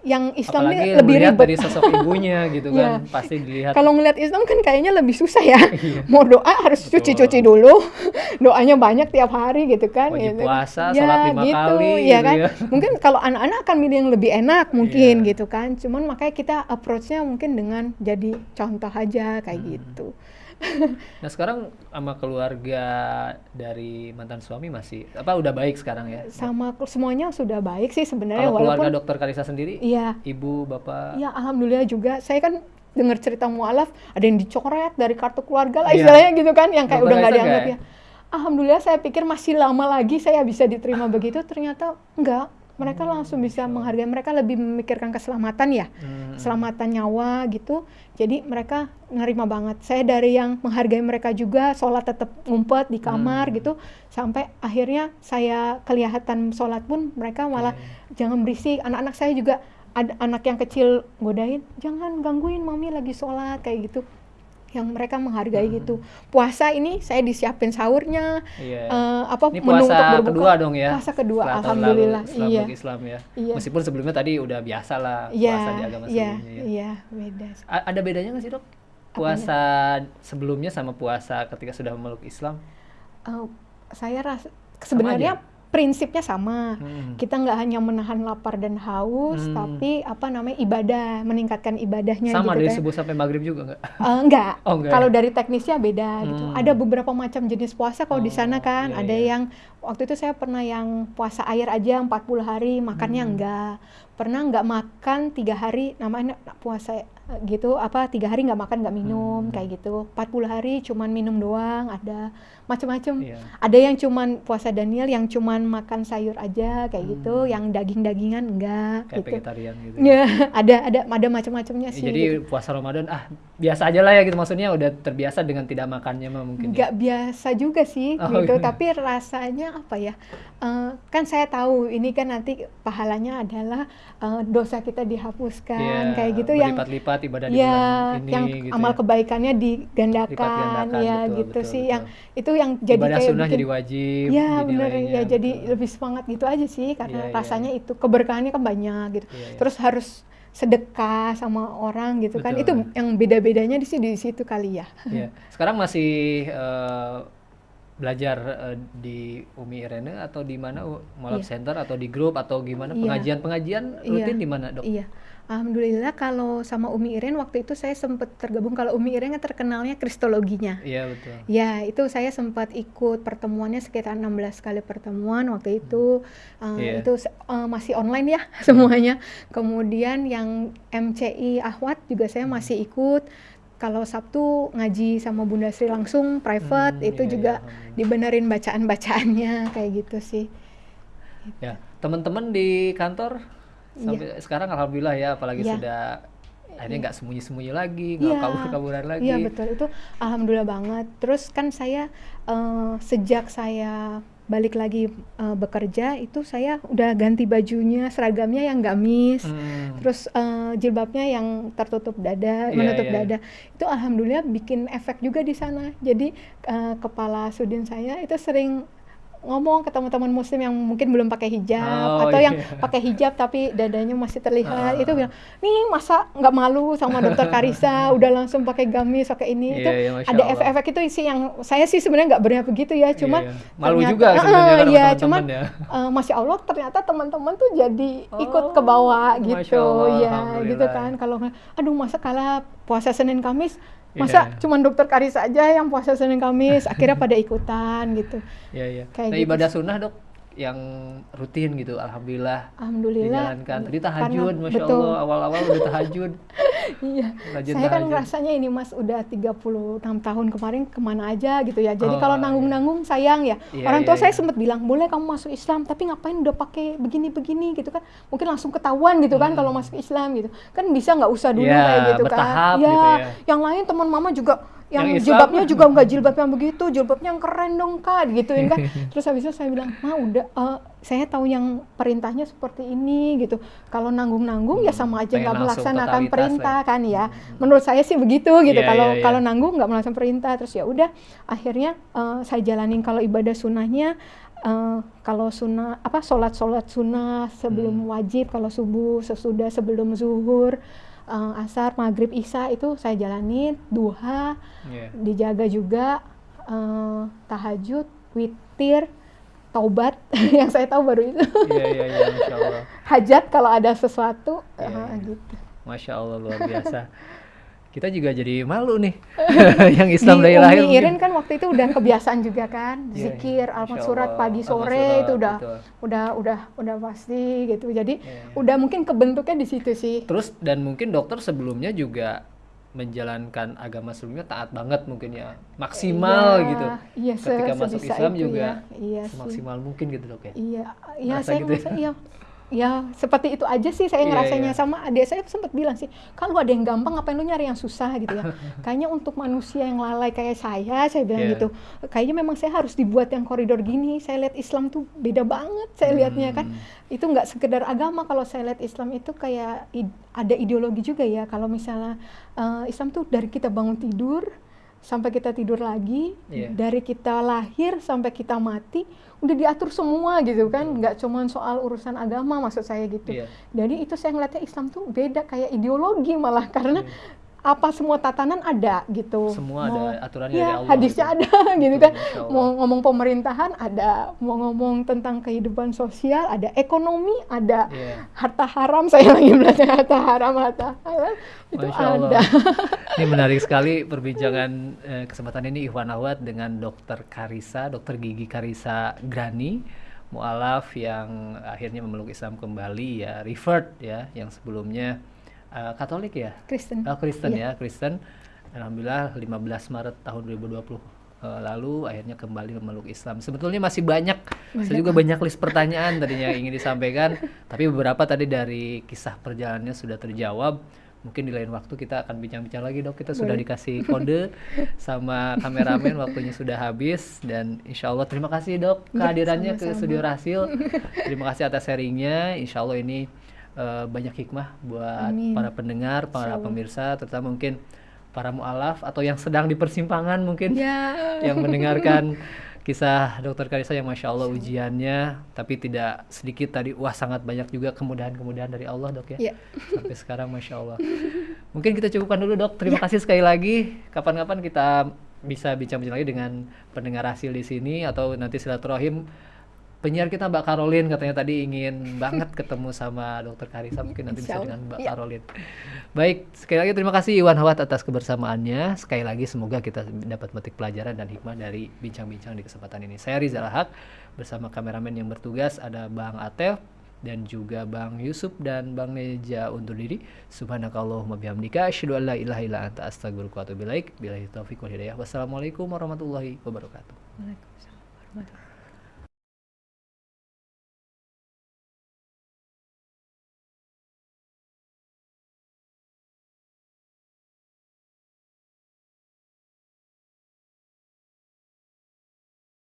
Yang Islam Apalagi ini lebih ribet dari sosok ibunya gitu kan, Iya. pasti dilihat. kalau ngelihat Islam kan kayaknya lebih susah ya Iya. mau doa harus cuci-cuci dulu doanya banyak tiap hari gitu kan Wajib gitu. puasa, Ya, lima gitu, kali, ya gitu kan ya. mungkin kalau anak-anak akan milih yang lebih enak mungkin Iya. gitu kan cuman makanya kita approach-nya mungkin dengan jadi contoh aja kayak Hmm. gitu Nah sekarang sama keluarga dari mantan suami masih apa udah baik sekarang ya? sama semuanya sudah baik sih sebenarnya Kalau keluarga dokter Karisa sendiri, iya ibu, bapak, Ya alhamdulillah juga. Saya kan dengar cerita mualaf ada yang dicoret dari kartu keluarga lah Iya. istilahnya gitu kan yang kayak Dokter udah nggak dianggap ya. Alhamdulillah saya pikir masih lama lagi saya bisa diterima begitu ternyata enggak. Mereka langsung bisa menghargai mereka lebih memikirkan keselamatan ya. Hmm. Keselamatan nyawa gitu. Jadi mereka nerima banget. Saya dari yang menghargai mereka juga sholat tetap ngumpet di kamar Hmm. gitu sampai akhirnya saya kelihatan sholat pun mereka malah jangan berisik anak-anak saya juga ada anak yang kecil godain jangan gangguin mami lagi sholat kayak gitu yang mereka menghargai Hmm. gitu puasa ini saya disiapin sahurnya Iya. eh, apa Ini menu puasa untuk berbuka kedua dong ya? puasa kedua Setelah alhamdulillah lalu iya Islam ya. Iya. Meskipun sebelumnya tadi udah biasa lah iya puasa di agama iya sebelumnya ya. iya beda A- Ada bedanya nggak sih dok? Puasa sebelumnya sama puasa ketika sudah memeluk Islam? Eh, saya rasa sebenarnya prinsipnya sama Hmm. kita nggak hanya menahan lapar dan haus Hmm. tapi apa namanya ibadah meningkatkan ibadahnya Sama gitu dari kan. subuh sampai maghrib juga nggak? Eh, enggak. Oh, enggak Kalau ya? dari teknisnya beda gitu. Hmm. Ada beberapa macam jenis puasa kalau di Oh, sana kan. iya, ada iya. yang waktu itu saya pernah yang puasa air aja 40 hari makannya Hmm. enggak pernah nggak makan tiga hari namanya puasa eh, gitu apa tiga hari nggak makan nggak minum Hmm. kayak gitu 40 hari cuman minum doang ada macam-macam Iya. ada yang cuman puasa Daniel yang cuman makan sayur aja kayak gitu Hmm. yang daging-dagingan enggak Kayak gitu vegetarian gitu. ya ada ada ada macam-macamnya Ya, sih jadi gitu. puasa Ramadan ah biasa aja lah ya gitu maksudnya udah terbiasa dengan tidak makannya mah mungkin. ya. nggak biasa juga sih Oh, gitu iya. tapi rasanya apa ya eh, kan saya tahu ini kan nanti pahalanya adalah eh, dosa kita dihapuskan Iya, kayak gitu yang berlipat-lipat ibadah ya bulan ini yang gitu amal ya. kebaikannya digandakan ya betul, gitu betul, sih betul. yang itu yang jadi ibadah kayak sunnah bikin jadi wajib ya nilainya, ya jadi betul. lebih semangat gitu aja sih karena Iya, iya. rasanya itu keberkahannya kan banyak gitu Iya, iya. terus harus sedekah sama orang gitu kan itu Betul. yang beda-bedanya di situ di situ kali ya Iya. Sekarang masih eh, belajar eh, di Umi Irene atau di mana Molab Iya. Center atau di grup atau gimana Iya. pengajian-pengajian Iya. rutin di mana dok? Iya, alhamdulillah kalau sama Umi Iren waktu itu saya sempat tergabung kalau Umi Iren kan terkenalnya kristologinya. Iya betul. Ya, itu saya sempat ikut pertemuannya sekitar 16 kali pertemuan waktu itu. Eh, Iya. Itu eh, masih online ya semuanya. Kemudian yang MCI Ahwat juga saya masih ikut. Kalau Sabtu ngaji sama Bunda Sri langsung private Hmm, itu iya, juga iya, dibenerin bacaan-bacaannya kayak gitu sih. Ya, teman-teman di kantor Iya. sampai sekarang alhamdulillah ya, apalagi Iya. sudah akhirnya nggak sembunyi-sembunyi lagi, nggak Iya. kabur-kaburan lagi. Iya betul itu alhamdulillah banget. Terus kan saya eh, sejak saya balik lagi eh, bekerja itu saya udah ganti bajunya seragamnya yang gamis. Hmm. Terus eh, jilbabnya yang tertutup dada, Iya, menutup iya. dada. Itu alhamdulillah bikin efek juga di sana. Jadi eh, kepala sudin saya itu sering ngomong ke teman-teman muslim yang mungkin belum pakai hijab Oh, atau yang iya. pakai hijab tapi dadanya masih terlihat Ah. itu bilang nih masa nggak malu sama dokter Karisa udah langsung pakai gamis pakai ini Iya, itu Masya ada efek-efek itu sih yang saya sih sebenarnya nggak berniat begitu ya cuma Iya, iya. malu ternyata- juga sebenarnya iya, teman-teman cuman ya. eh, masya Allah ternyata teman-teman tuh jadi ikut Oh, ke bawah Masya gitu Allah, ya gitu kan kalau aduh masa kalah puasa Senin Kamis masa Iya. cuman dokter Karisa aja yang puasa Senin Kamis akhirnya pada ikutan gitu Iya, iya. Kayak Nah, gitu ibadah sunnah, Dok, yang rutin gitu, alhamdulillah Alhamdulillah dijalankan. Tadi karena- tahajud, masya betul. Allah, awal-awal udah tahajud. Iya, Rajin saya kan tahajud. rasanya ini Mas udah 36 tahun kemarin ke mana aja gitu ya. Jadi Oh, kalau nanggung-nanggung sayang ya. Iya, Orang iya, tua saya iya. sempat bilang, "Boleh kamu masuk Islam, tapi ngapain udah pakai begini-begini gitu kan. Mungkin langsung ketahuan gitu kan kalau masuk Islam gitu. Kan bisa nggak usah dulu Hmm. Iya, kayak gitu kan." gitu ya. yang lain teman mama juga yang, Yang jilbabnya juga nggak jilbab yang begitu, jilbabnya yang keren dong kak, gituin kan. Terus habis itu saya bilang, ma udah, eh, saya tahu yang perintahnya seperti ini gitu. Kalau nanggung-nanggung ya sama aja nggak melaksanakan totalitas perintah lah. kan ya. Menurut saya sih begitu gitu. Iya, Kalau iya, iya. kalau nanggung nggak melaksanakan perintah, terus ya udah. Akhirnya eh, saya jalanin kalau ibadah sunnahnya. eh, kalau sunnah apa sholat sholat sunnah sebelum Hmm. wajib kalau subuh sesudah sebelum zuhur eh, asar maghrib isya itu saya jalanin duha Iya. dijaga juga eh, tahajud, witir, taubat yang saya tahu baru itu. Iya, iya, iya, masya Allah. Hajat kalau ada sesuatu Iya, eh, iya. gitu. Masya Allah luar biasa. Kita juga jadi malu nih, yang Islam dari lahir. Umi. Irin kan waktu itu udah kebiasaan juga kan, Iya, zikir, iya. almat surat pagi sore surat, itu udah betul. udah udah udah pasti gitu. Jadi Iya. udah mungkin kebentuknya di situ sih. Terus dan mungkin dokter sebelumnya juga menjalankan agama sebelumnya taat banget mungkin ya maksimal Iya, gitu. Iya, se- Ketika masuk sebisa Islam itu juga ya. Iya sih. semaksimal mungkin gitu dok ya. Iya, iya saya gitu ya? ngerasa iya. Ya, seperti itu aja sih saya Iya, ngerasanya iya. sama adik saya sempat bilang sih, kalau ada yang gampang ngapain lu nyari yang susah gitu ya. Kayaknya untuk manusia yang lalai kayak saya, saya bilang Iya. gitu. Kayaknya memang saya harus dibuat yang koridor gini. Saya lihat Islam tuh beda banget saya lihatnya kan. Hmm. Itu nggak sekedar agama kalau saya lihat Islam itu kayak id- ada ideologi juga ya. Kalau misalnya eh, Islam tuh dari kita bangun tidur sampai kita tidur lagi, Iya. dari kita lahir sampai kita mati udah diatur semua gitu kan. Nggak cuma soal urusan agama maksud saya gitu. Iya. jadi itu saya ngeliatnya Islam tuh beda kayak ideologi malah. Karena apa semua tatanan ada gitu. Semua mau, ada aturannya ya, dari Allah. hadisnya gitu. ada gitu kan. Mau ngomong pemerintahan ada, mau ngomong tentang kehidupan sosial ada, ekonomi ada, Iya. harta haram saya lagi belajar harta haram harta halal itu Masya Allah. ada. ini menarik sekali perbincangan eh, kesempatan ini Ikhwan Awad dengan Dokter Karisa, Dokter Gigi Karisa Grani, mualaf yang akhirnya memeluk Islam kembali ya, revert ya, yang sebelumnya eh, Katolik ya, Kristen. Oh, Kristen Iya. ya, Kristen. Alhamdulillah 15 Maret tahun 2020 eh, lalu akhirnya kembali memeluk Islam. Sebetulnya masih banyak, saya juga banyak list pertanyaan tadinya ingin disampaikan, tapi beberapa tadi dari kisah perjalanannya sudah terjawab. Mungkin di lain waktu kita akan bincang-bincang lagi dok. Kita sudah Boleh. dikasih kode sama kameramen, waktunya sudah habis dan insya Allah terima kasih dok Ya, kehadirannya ke sama-sama. studio Rasil. Terima kasih atas sharingnya. Insya Allah ini eh, banyak hikmah buat Amin. para pendengar, para pemirsa, terutama mungkin para mualaf atau yang sedang di persimpangan mungkin Ya. yang mendengarkan kisah dokter Karisa yang masya Allah ujiannya, tapi tidak sedikit tadi wah sangat banyak juga kemudahan-kemudahan dari Allah dok ya. Ya. Sampai sekarang masya Allah. Mungkin kita cukupkan dulu dok. Terima Ya. kasih sekali lagi. Kapan-kapan kita bisa bincang-bincang lagi dengan pendengar hasil di sini atau nanti silaturahim penyiar kita Mbak Karolin katanya tadi ingin banget ketemu sama dokter Karisa mungkin nanti bisa dengan. Mbak Ya. Karolin. Baik, sekali lagi terima kasih Iwan Hawat atas kebersamaannya. Sekali lagi semoga kita dapat metik pelajaran dan hikmah dari bincang-bincang di kesempatan ini. Saya Rizal Haq bersama kameramen yang bertugas ada Bang Atef dan juga Bang Yusuf dan Bang Neja undur diri. Subhanakallahumma bihamdika asyhadu an la ilaha illa anta astaghfiruka wa atubu ilaik. Billahi taufiq wal hidayah. Wassalamualaikum warahmatullahi wabarakatuh. Waalaikumsalam warahmatullahi